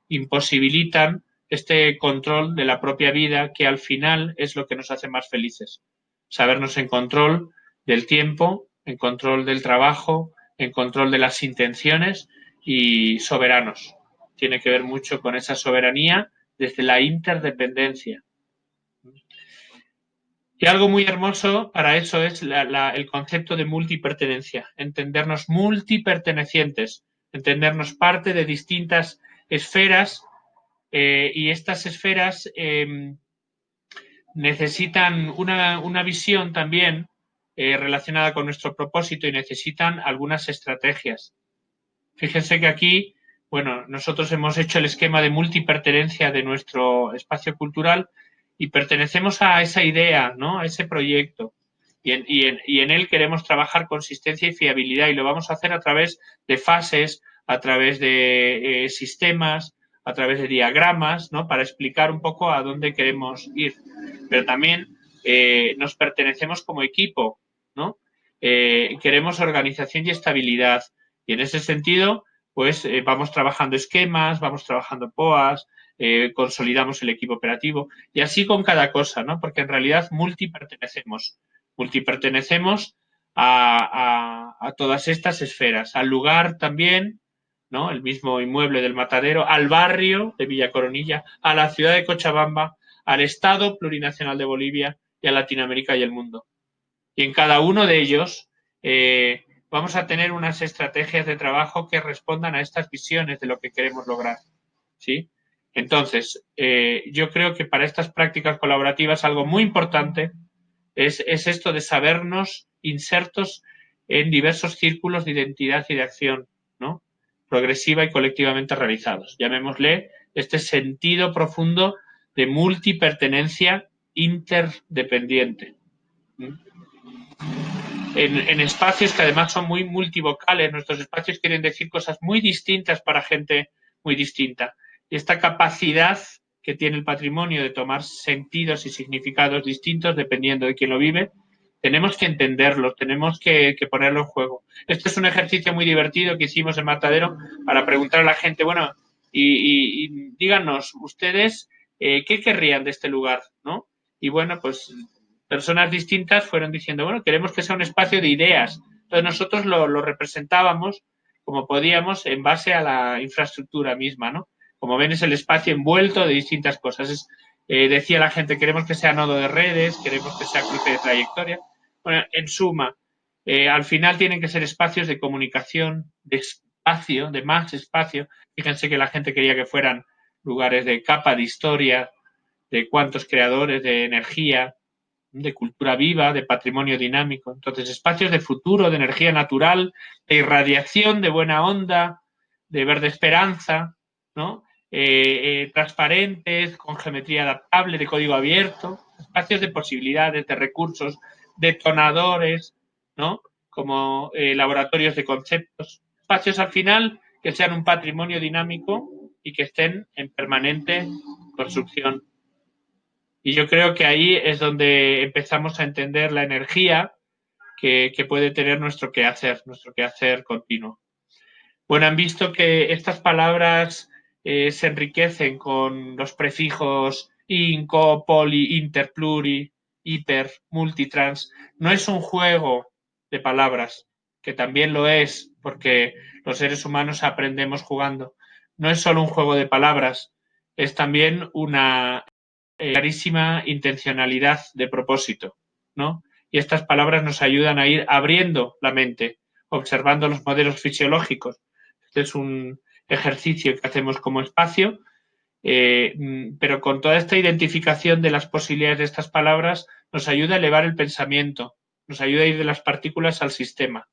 imposibilitan este control de la propia vida que al final es lo que nos hace más felices. Sabernos en control del tiempo, en control del trabajo, en control de las intenciones y soberanos. Tiene que ver mucho con esa soberanía desde la interdependencia. Y algo muy hermoso para eso es el concepto de multipertenencia, entendernos multipertenecientes, entendernos parte de distintas esferas eh, y estas esferas em, necesitan una, visión también eh, relacionada con nuestro propósito y necesitan algunas estrategias. Fíjense que aquí, bueno, nosotros hemos hecho el esquema de multipertenencia de nuestro espacio cultural y pertenecemos a esa idea, ¿no? A ese proyecto. Y en, y en, él queremos trabajar consistencia y fiabilidad y lo vamos a hacer a través de fases, a través de eh, sistemas, a través de diagramas, ¿no? Para explicar un poco a dónde queremos ir. Pero también eh, nos pertenecemos como equipo, ¿no? Eh, queremos organización y estabilidad. Y en ese sentido, pues vamos trabajando esquemas, vamos trabajando POAS, consolidamos el equipo operativo y así con cada cosa, ¿no? Porque en realidad multipertenecemos. Multipertenecemos a, a, a todas estas esferas, al lugar también, el mismo inmueble del matadero, al barrio de Villa Coronilla, a la ciudad de Cochabamba, al Estado plurinacional de Bolivia y a Latinoamérica y el mundo. Y en cada uno de ellos eh, vamos a tener unas estrategias de trabajo que respondan a estas visiones de lo que queremos lograr. ¿sí? Entonces, eh, yo creo que para estas prácticas colaborativas algo muy importante es, es esto de sabernos insertos en diversos círculos de identidad y de acción, ¿no? progresiva y colectivamente realizados. Llamémosle este sentido profundo de multipertenencia interdependiente. En, espacios que además son muy multivocales, nuestros espacios quieren decir cosas muy distintas para gente muy distinta. Esta capacidad que tiene el patrimonio de tomar sentidos y significados distintos dependiendo de quién lo vive, tenemos que entenderlo, tenemos que, ponerlo en juego. Este es un ejercicio muy divertido que hicimos en Matadero para preguntar a la gente, bueno, y, díganos, ustedes, eh, ¿qué querrían de este lugar? ¿no? Y bueno, pues personas distintas fueron diciendo, bueno, queremos que sea un espacio de ideas. Entonces nosotros lo, representábamos como podíamos en base a la infraestructura misma, ¿no? Como ven es el espacio envuelto de distintas cosas. Eh, decía la gente, queremos que sea nodo de redes, queremos que sea cruce de trayectoria. Bueno, en suma, eh, al final tienen que ser espacios de comunicación, de espacio, de más espacio. Fíjense que la gente quería que fueran lugares de capa de historia, de cuantos creadores, de energía, de cultura viva, de patrimonio dinámico. Entonces, espacios de futuro, de energía natural, de irradiación, de buena onda, de verde esperanza, ¿no? Eh, eh, transparentes, con geometría adaptable, de código abierto, espacios de posibilidades, de recursos, detonadores, ¿no? Como eh, laboratorios de conceptos. Espacios al final que sean un patrimonio dinámico y que estén en permanente construcción. Y yo creo que ahí es donde empezamos a entender la energía que, puede tener nuestro quehacer, nuestro quehacer continuo. Bueno, han visto que estas palabras eh, se enriquecen con los prefijos inco, poli, inter, pluri, hiper, multitrans, no es un juego de palabras, que también lo es, porque los seres humanos aprendemos jugando. No es solo un juego de palabras, es también una eh, clarísima intencionalidad de propósito, ¿no? Y estas palabras nos ayudan a ir abriendo la mente, observando los modelos fisiológicos. Este es un ejercicio que hacemos como espacio eh, mm, pero con toda esta identificación de las posibilidades de estas palabras nos ayuda a elevar el pensamiento, nos ayuda a ir de las partículas al sistema,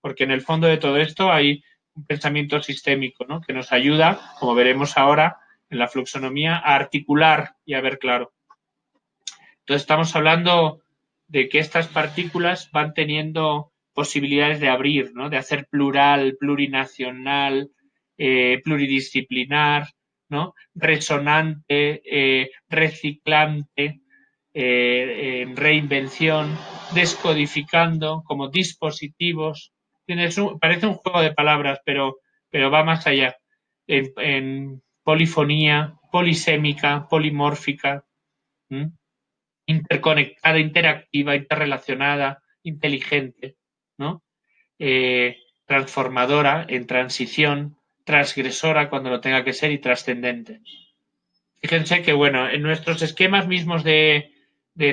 porque en el fondo de todo esto hay un pensamiento sistémico ¿no? que nos ayuda, como veremos ahora en la fluxonomía, a articular y a ver claro. Entonces estamos hablando de que estas partículas van teniendo posibilidades de abrir, ¿no? de hacer plural, plurinacional, eh, pluridisciplinar, ¿no? resonante, eh, reciclante, eh, reinvención, descodificando como dispositivos. parece un juego de palabras, pero, pero va más allá. En, polifonía, polisémica, polimórfica, interconectada, interactiva, interrelacionada, inteligente, ¿no? Eh, transformadora, en transición, transgresora cuando lo tenga que ser y trascendente. Fíjense que, bueno, en nuestros esquemas mismos de,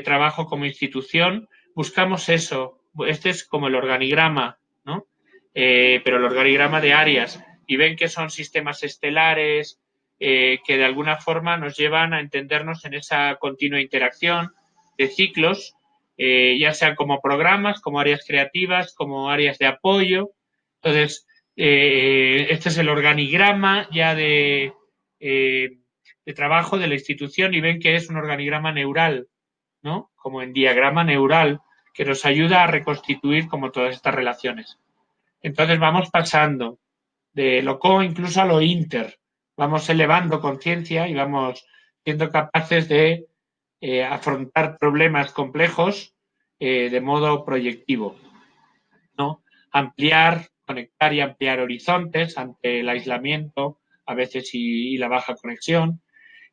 trabajo como institución buscamos eso. Este es como el organigrama, ¿no? Eh, pero el organigrama de áreas. Y ven que son sistemas estelares eh, que de alguna forma nos llevan a entendernos en esa continua interacción de ciclos, eh, ya sean como programas, como áreas creativas, como áreas de apoyo. Entonces, eh, este es el organigrama ya de, eh, de, trabajo de la institución y ven que es un organigrama neural, ¿no? Como en diagrama neural, que nos ayuda a reconstituir como todas estas relaciones. Entonces vamos pasando de lo co incluso a lo inter, vamos elevando conciencia y vamos siendo capaces de eh, afrontar problemas complejos de modo proyectivo, ¿no? Ampliar conectar y ampliar horizontes ante el aislamiento, a veces y, la baja conexión,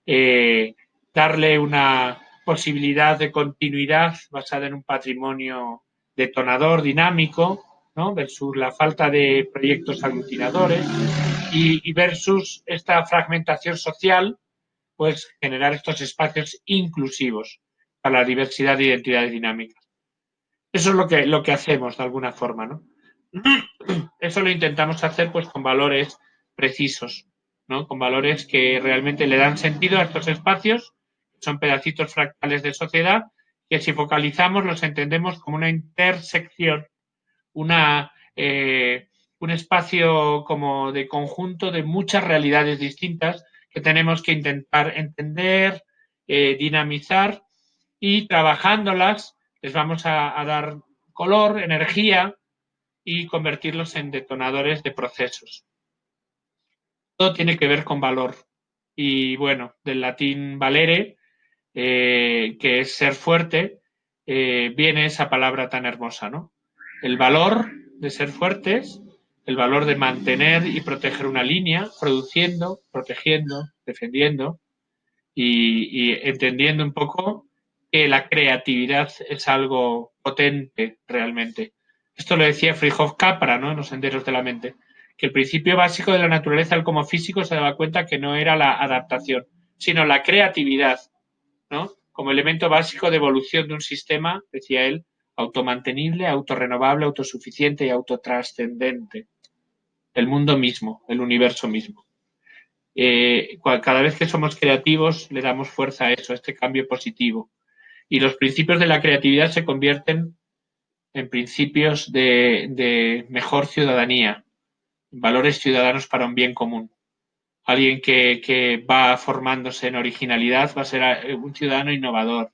eh, darle una posibilidad de continuidad basada en un patrimonio detonador, dinámico, ¿no? versus la falta de proyectos aglutinadores y, versus esta fragmentación social, pues generar estos espacios inclusivos para la diversidad de identidades dinámicas. Eso es lo que, lo que hacemos de alguna forma, ¿no? Eso lo intentamos hacer pues con valores precisos, ¿no? Con valores que realmente le dan sentido a estos espacios, son pedacitos fractales de sociedad, que si focalizamos los entendemos como una intersección, una, eh, un espacio como de conjunto de muchas realidades distintas que tenemos que intentar entender, eh, dinamizar y trabajándolas les vamos a dar color, energía, y convertirlos en detonadores de procesos. Todo tiene que ver con valor. Y bueno, del latín valere, eh, que es ser fuerte, eh, viene esa palabra tan hermosa, ¿no? El valor de ser fuertes, el valor de mantener y proteger una línea, produciendo, protegiendo, defendiendo y entendiendo un poco que la creatividad es algo potente realmente esto lo decía Frijov Capra, ¿no? En los senderos de la mente. Que el principio básico de la naturaleza, el como físico, se daba cuenta que no era la adaptación, sino la creatividad, ¿no? Como elemento básico de evolución de un sistema, decía él, automantenible, autorrenovable, autosuficiente y autotrascendente. El mundo mismo, el universo mismo. Eh, cada vez que somos creativos le damos fuerza a eso, a este cambio positivo. Y los principios de la creatividad se convierten en principios de, mejor ciudadanía, valores ciudadanos para un bien común. Alguien que, va formándose en originalidad va a ser eh, un ciudadano innovador,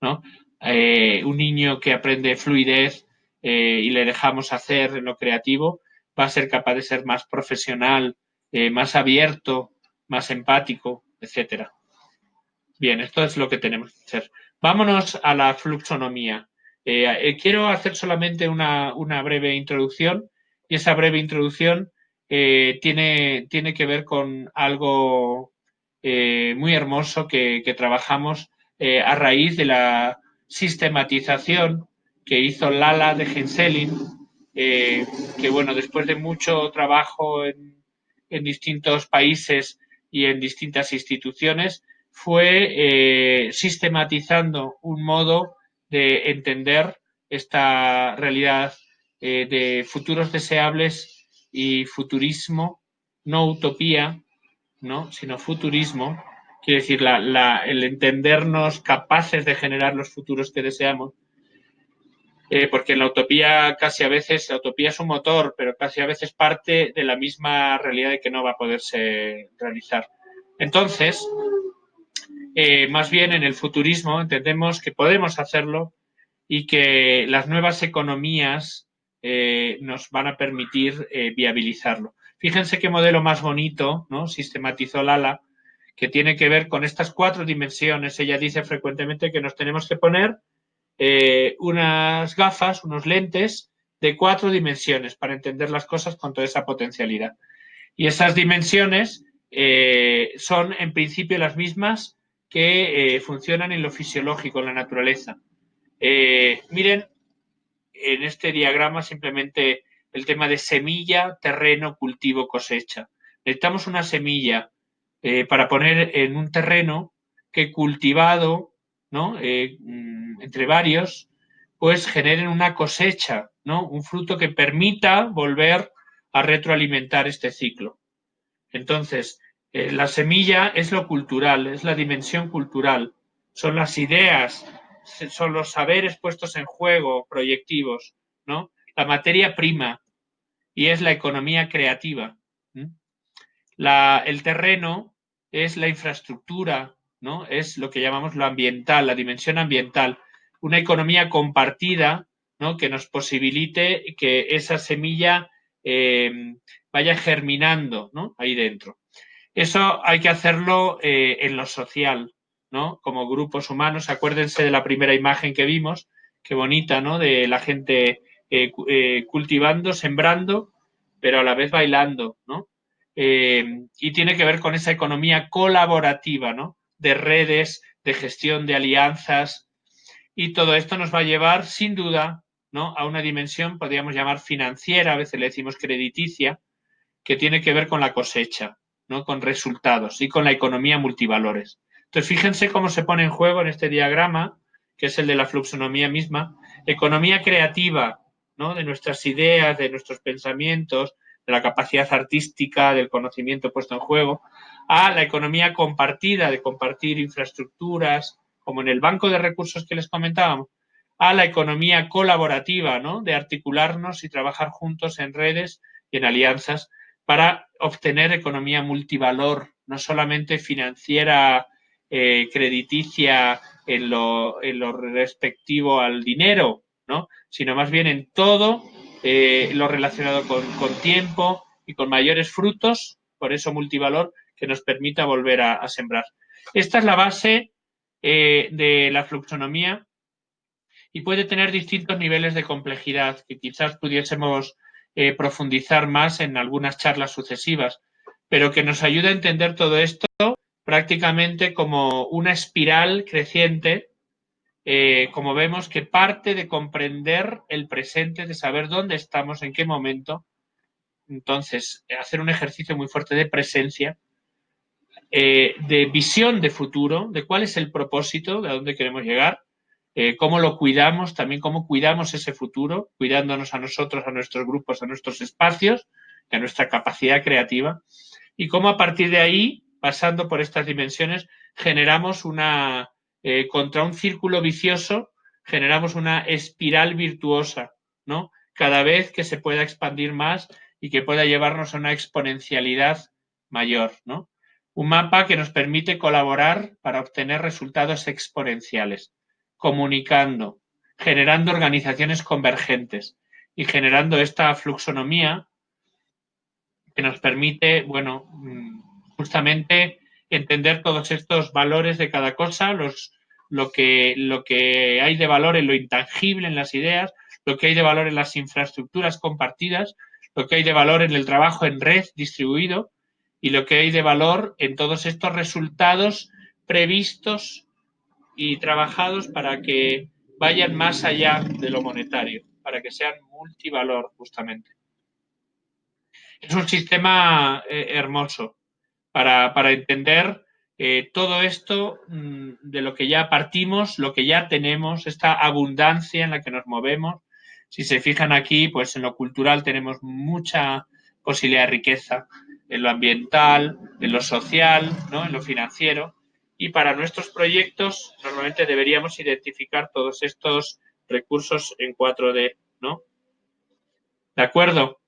¿no? Eh, un niño que aprende fluidez eh, y le dejamos hacer en lo creativo va a ser capaz de ser más profesional, más abierto, más empático, etcétera. Bien, esto es lo que tenemos que hacer. Vámonos a la fluxonomía. Eh, eh, quiero hacer solamente una, breve introducción y esa breve introducción eh, tiene, que ver con algo muy hermoso que, trabajamos a raíz de la sistematización que hizo Lala de Genselin, que bueno, después de mucho trabajo en, distintos países y en distintas instituciones, fue sistematizando un modo de entender esta realidad eh, de futuros deseables y futurismo, no utopía, ¿no? sino futurismo, quiere decir el entendernos capaces de generar los futuros que deseamos, eh, porque la utopía casi a veces, la utopía es un motor, pero casi a veces parte de la misma realidad de que no va a poderse realizar. Entonces, eh, más bien en el futurismo entendemos que podemos hacerlo y que las nuevas economías eh, nos van a permitir eh, viabilizarlo. Fíjense qué modelo más bonito, ¿no? Sistematizó Lala, que tiene que ver con estas cuatro dimensiones. Ella dice frecuentemente que nos tenemos que poner unas gafas, unos lentes de cuatro dimensiones para entender las cosas con toda esa potencialidad. Y esas dimensiones son en principio las mismas que eh, funcionan en lo fisiológico, en la naturaleza. miren, en este diagrama simplemente el tema de semilla, terreno, cultivo, cosecha. Necesitamos una semilla eh, para poner en un terreno que cultivado, ¿no? Eh, mm, entre varios, pues generen una cosecha, ¿no? Un fruto que permita volver a retroalimentar este ciclo. Entonces, eh, la semilla es lo cultural, es la dimensión cultural, son las ideas, son los saberes puestos en juego, proyectivos, ¿no? La materia prima y es la economía creativa el terreno es la infraestructura, ¿no? Es lo que llamamos lo ambiental, la dimensión ambiental. Una economía compartida, ¿no? Que nos posibilite que esa semilla eh, vaya germinando, ¿no? Ahí dentro. Eso hay que hacerlo eh, en lo social, ¿no? Como grupos humanos. Acuérdense de la primera imagen que vimos, qué bonita, ¿no? De la gente eh, cultivando, sembrando, pero a la vez bailando, ¿no? Eh, y tiene que ver con esa economía colaborativa, ¿no? De redes, de gestión de alianzas y todo esto nos va a llevar, sin duda, ¿no? A una dimensión, podríamos llamar financiera, a veces le decimos crediticia, que tiene que ver con la cosecha, ¿no? Con resultados y con la economía multivalores. Entonces, fíjense cómo se pone en juego en este diagrama, que es el de la fluxonomía misma, economía creativa, ¿no? De nuestras ideas, de nuestros pensamientos, de la capacidad artística, del conocimiento puesto en juego, a la economía compartida, de compartir infraestructuras, como en el banco de recursos que les comentábamos, a la economía colaborativa, ¿no? de articularnos y trabajar juntos en redes y en alianzas para obtener economía multivalor, no solamente financiera, eh, crediticia en lo, respectivo al dinero, ¿no? sino más bien en todo eh, lo relacionado con, tiempo y con mayores frutos, por eso multivalor, que nos permita volver a, sembrar. Esta es la base eh, de la fluxonomía y puede tener distintos niveles de complejidad que quizás pudiésemos eh, profundizar más en algunas charlas sucesivas, pero que nos ayuda a entender todo esto prácticamente como una espiral creciente eh, como vemos, que parte de comprender el presente, de saber dónde estamos, en qué momento. Entonces, hacer un ejercicio muy fuerte de presencia, eh, de visión de futuro, de cuál es el propósito, de a dónde queremos llegar, eh, cómo lo cuidamos, también cómo cuidamos ese futuro, cuidándonos a nosotros, a nuestros grupos, a nuestros espacios, a nuestra capacidad creativa, y cómo a partir de ahí, pasando por estas dimensiones, generamos una, eh, contra un círculo vicioso generamos una espiral virtuosa, ¿no? Cada vez que se pueda expandir más y que pueda llevarnos a una exponencialidad mayor, ¿no? Un mapa que nos permite colaborar para obtener resultados exponenciales, comunicando, generando organizaciones convergentes y generando esta fluxonomía que nos permite, bueno, mm, justamente entender todos estos valores de cada cosa, los, lo, que, lo que hay de valor en lo intangible, en las ideas, lo que hay de valor en las infraestructuras compartidas, lo que hay de valor en el trabajo en red distribuido y lo que hay de valor en todos estos resultados previstos y trabajados para que vayan más allá de lo monetario, para que sean multivalor justamente. Es un sistema eh, hermoso para, para entender eh, todo esto mm, de lo que ya partimos, lo que ya tenemos, esta abundancia en la que nos movemos. Si se fijan aquí, pues en lo cultural tenemos mucha posibilidad de riqueza, en lo ambiental, en lo social, ¿no? en lo financiero. Y para nuestros proyectos normalmente deberíamos identificar todos estos recursos en 4D, ¿no? ¿De acuerdo?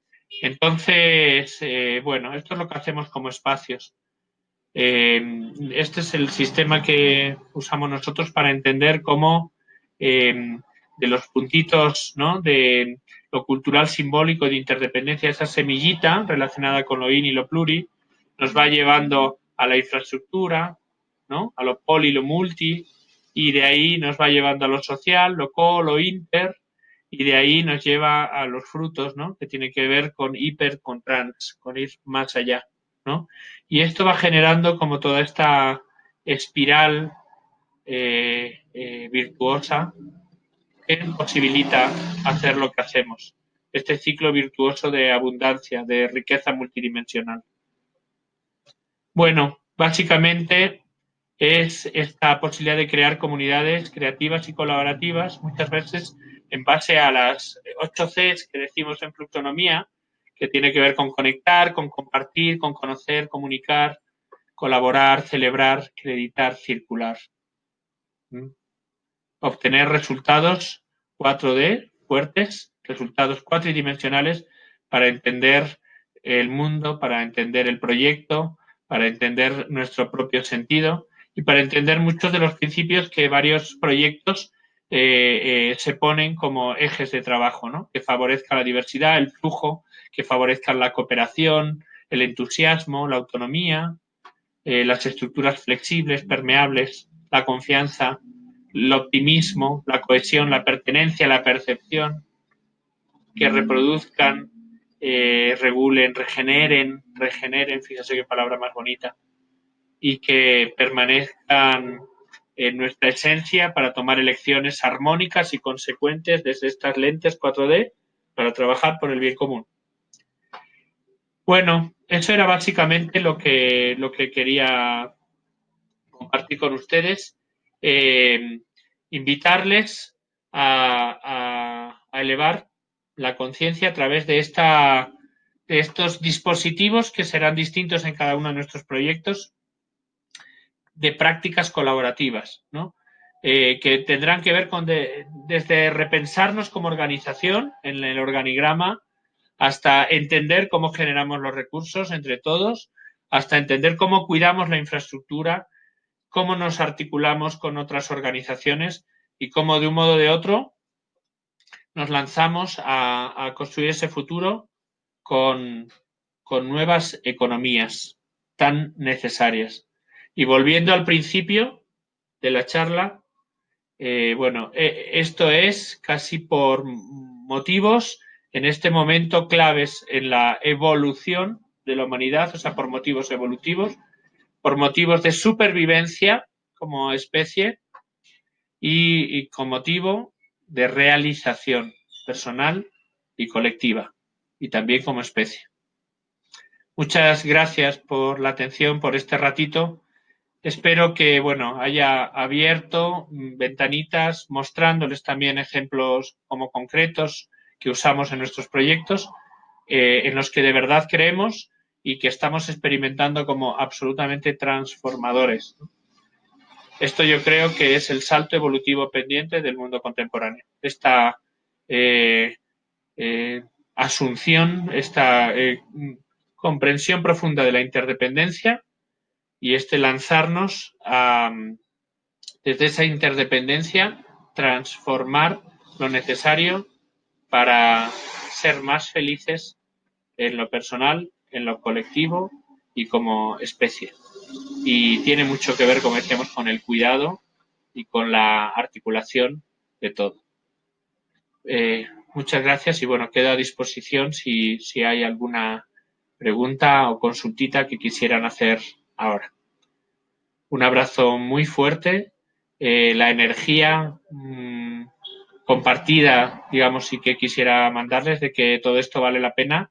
Entonces, eh, bueno, esto es lo que hacemos como espacios. Eh, este es el sistema que usamos nosotros para entender cómo eh, de los puntitos ¿no? de lo cultural simbólico de interdependencia, esa semillita relacionada con lo in y lo pluri, nos va llevando a la infraestructura, ¿no? A lo poli, lo multi, y de ahí nos va llevando a lo social, lo co, lo inter, y de ahí nos lleva a los frutos, ¿no? Que tiene que ver con hiper, con trans, con ir más allá, ¿no? Y esto va generando como toda esta espiral eh, eh, virtuosa que posibilita hacer lo que hacemos. Este ciclo virtuoso de abundancia, de riqueza multidimensional. Bueno, básicamente es esta posibilidad de crear comunidades creativas y colaborativas, muchas veces en base a las 8 Cs que decimos en fluxonomía, que tiene que ver con conectar, con compartir, con conocer, comunicar, colaborar, celebrar, creditar, circular. ¿Mm? Obtener resultados 4D fuertes, resultados cuatridimensionales para entender el mundo, para entender el proyecto, para entender nuestro propio sentido y para entender muchos de los principios que varios proyectos eh, eh, se ponen como ejes de trabajo, ¿no? que favorezca la diversidad, el flujo, que favorezcan la cooperación, el entusiasmo, la autonomía, eh, las estructuras flexibles, permeables, la confianza, el optimismo, la cohesión, la pertenencia, la percepción, que reproduzcan, regulen, regeneren, regeneren, fíjese qué palabra más bonita, y que permanezcan en nuestra esencia para tomar elecciones armónicas y consecuentes desde estas lentes 4D para trabajar por el bien común. Bueno, eso era básicamente lo que, lo que quería compartir con ustedes. Eh, invitarles a, a, elevar la conciencia a través de, esta, de estos dispositivos que serán distintos en cada uno de nuestros proyectos de prácticas colaborativas, ¿no? Eh, que tendrán que ver con desde repensarnos como organización en el organigrama hasta entender cómo generamos los recursos entre todos, hasta entender cómo cuidamos la infraestructura, cómo nos articulamos con otras organizaciones y cómo de un modo o de otro nos lanzamos a, construir ese futuro con, con nuevas economías tan necesarias. Y volviendo al principio de la charla, eh, bueno, eh, esto es casi por motivos en este momento claves en la evolución de la humanidad, o sea, por motivos evolutivos, por motivos de supervivencia como especie y, y con motivo de realización personal y colectiva y también como especie. Muchas gracias por la atención, por este ratito Espero que, bueno, haya abierto ventanitas mostrándoles también ejemplos como concretos que usamos en nuestros proyectos, eh, en los que de verdad creemos y que estamos experimentando como absolutamente transformadores. Esto yo creo que es el salto evolutivo pendiente del mundo contemporáneo. Esta eh, eh, asunción, esta comprensión profunda de la interdependencia y este lanzarnos a, desde esa interdependencia, transformar lo necesario para ser más felices en lo personal, en lo colectivo y como especie. Y tiene mucho que ver, como decíamos, con el cuidado y con la articulación de todo. Eh, muchas gracias y bueno, quedo a disposición si, si hay alguna pregunta o consultita que quisieran hacer ahora. Un abrazo muy fuerte, eh, la energía mm, compartida, digamos, y que quisiera mandarles de que todo esto vale la pena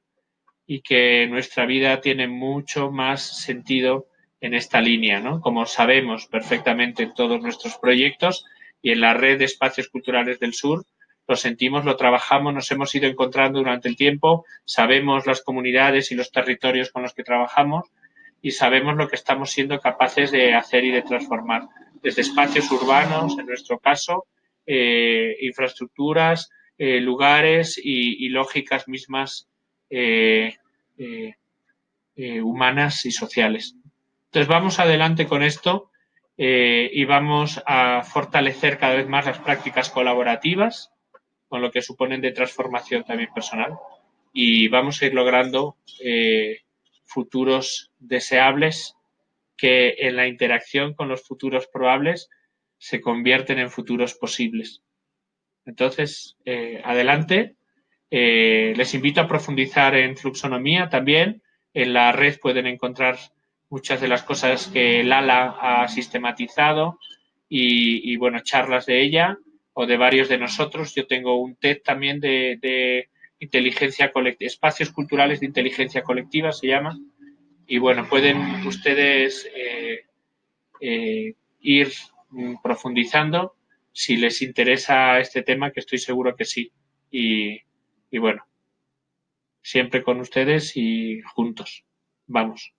y que nuestra vida tiene mucho más sentido en esta línea, ¿no? Como sabemos perfectamente en todos nuestros proyectos y en la red de espacios culturales del sur, lo sentimos, lo trabajamos, nos hemos ido encontrando durante el tiempo, sabemos las comunidades y los territorios con los que trabajamos y sabemos lo que estamos siendo capaces de hacer y de transformar, desde espacios urbanos, en nuestro caso, eh, infraestructuras, eh, lugares y, lógicas mismas eh, humanas y sociales. Entonces vamos adelante con esto y vamos a fortalecer cada vez más las prácticas colaborativas, con lo que suponen de transformación también personal, y vamos a ir logrando futuros deseables que en la interacción con los futuros probables se convierten en futuros posibles. Entonces, eh, adelante. Eh, les invito a profundizar en fluxonomía también. En la red pueden encontrar muchas de las cosas que Lala ha sistematizado y, bueno, charlas de ella o de varios de nosotros. Yo tengo un TED también de, inteligencia colectiva, espacios culturales de inteligencia colectiva se llama. Y bueno, pueden ustedes eh, eh, ir profundizando si les interesa este tema, que estoy seguro que sí. Y, y bueno, siempre con ustedes y juntos. Vamos.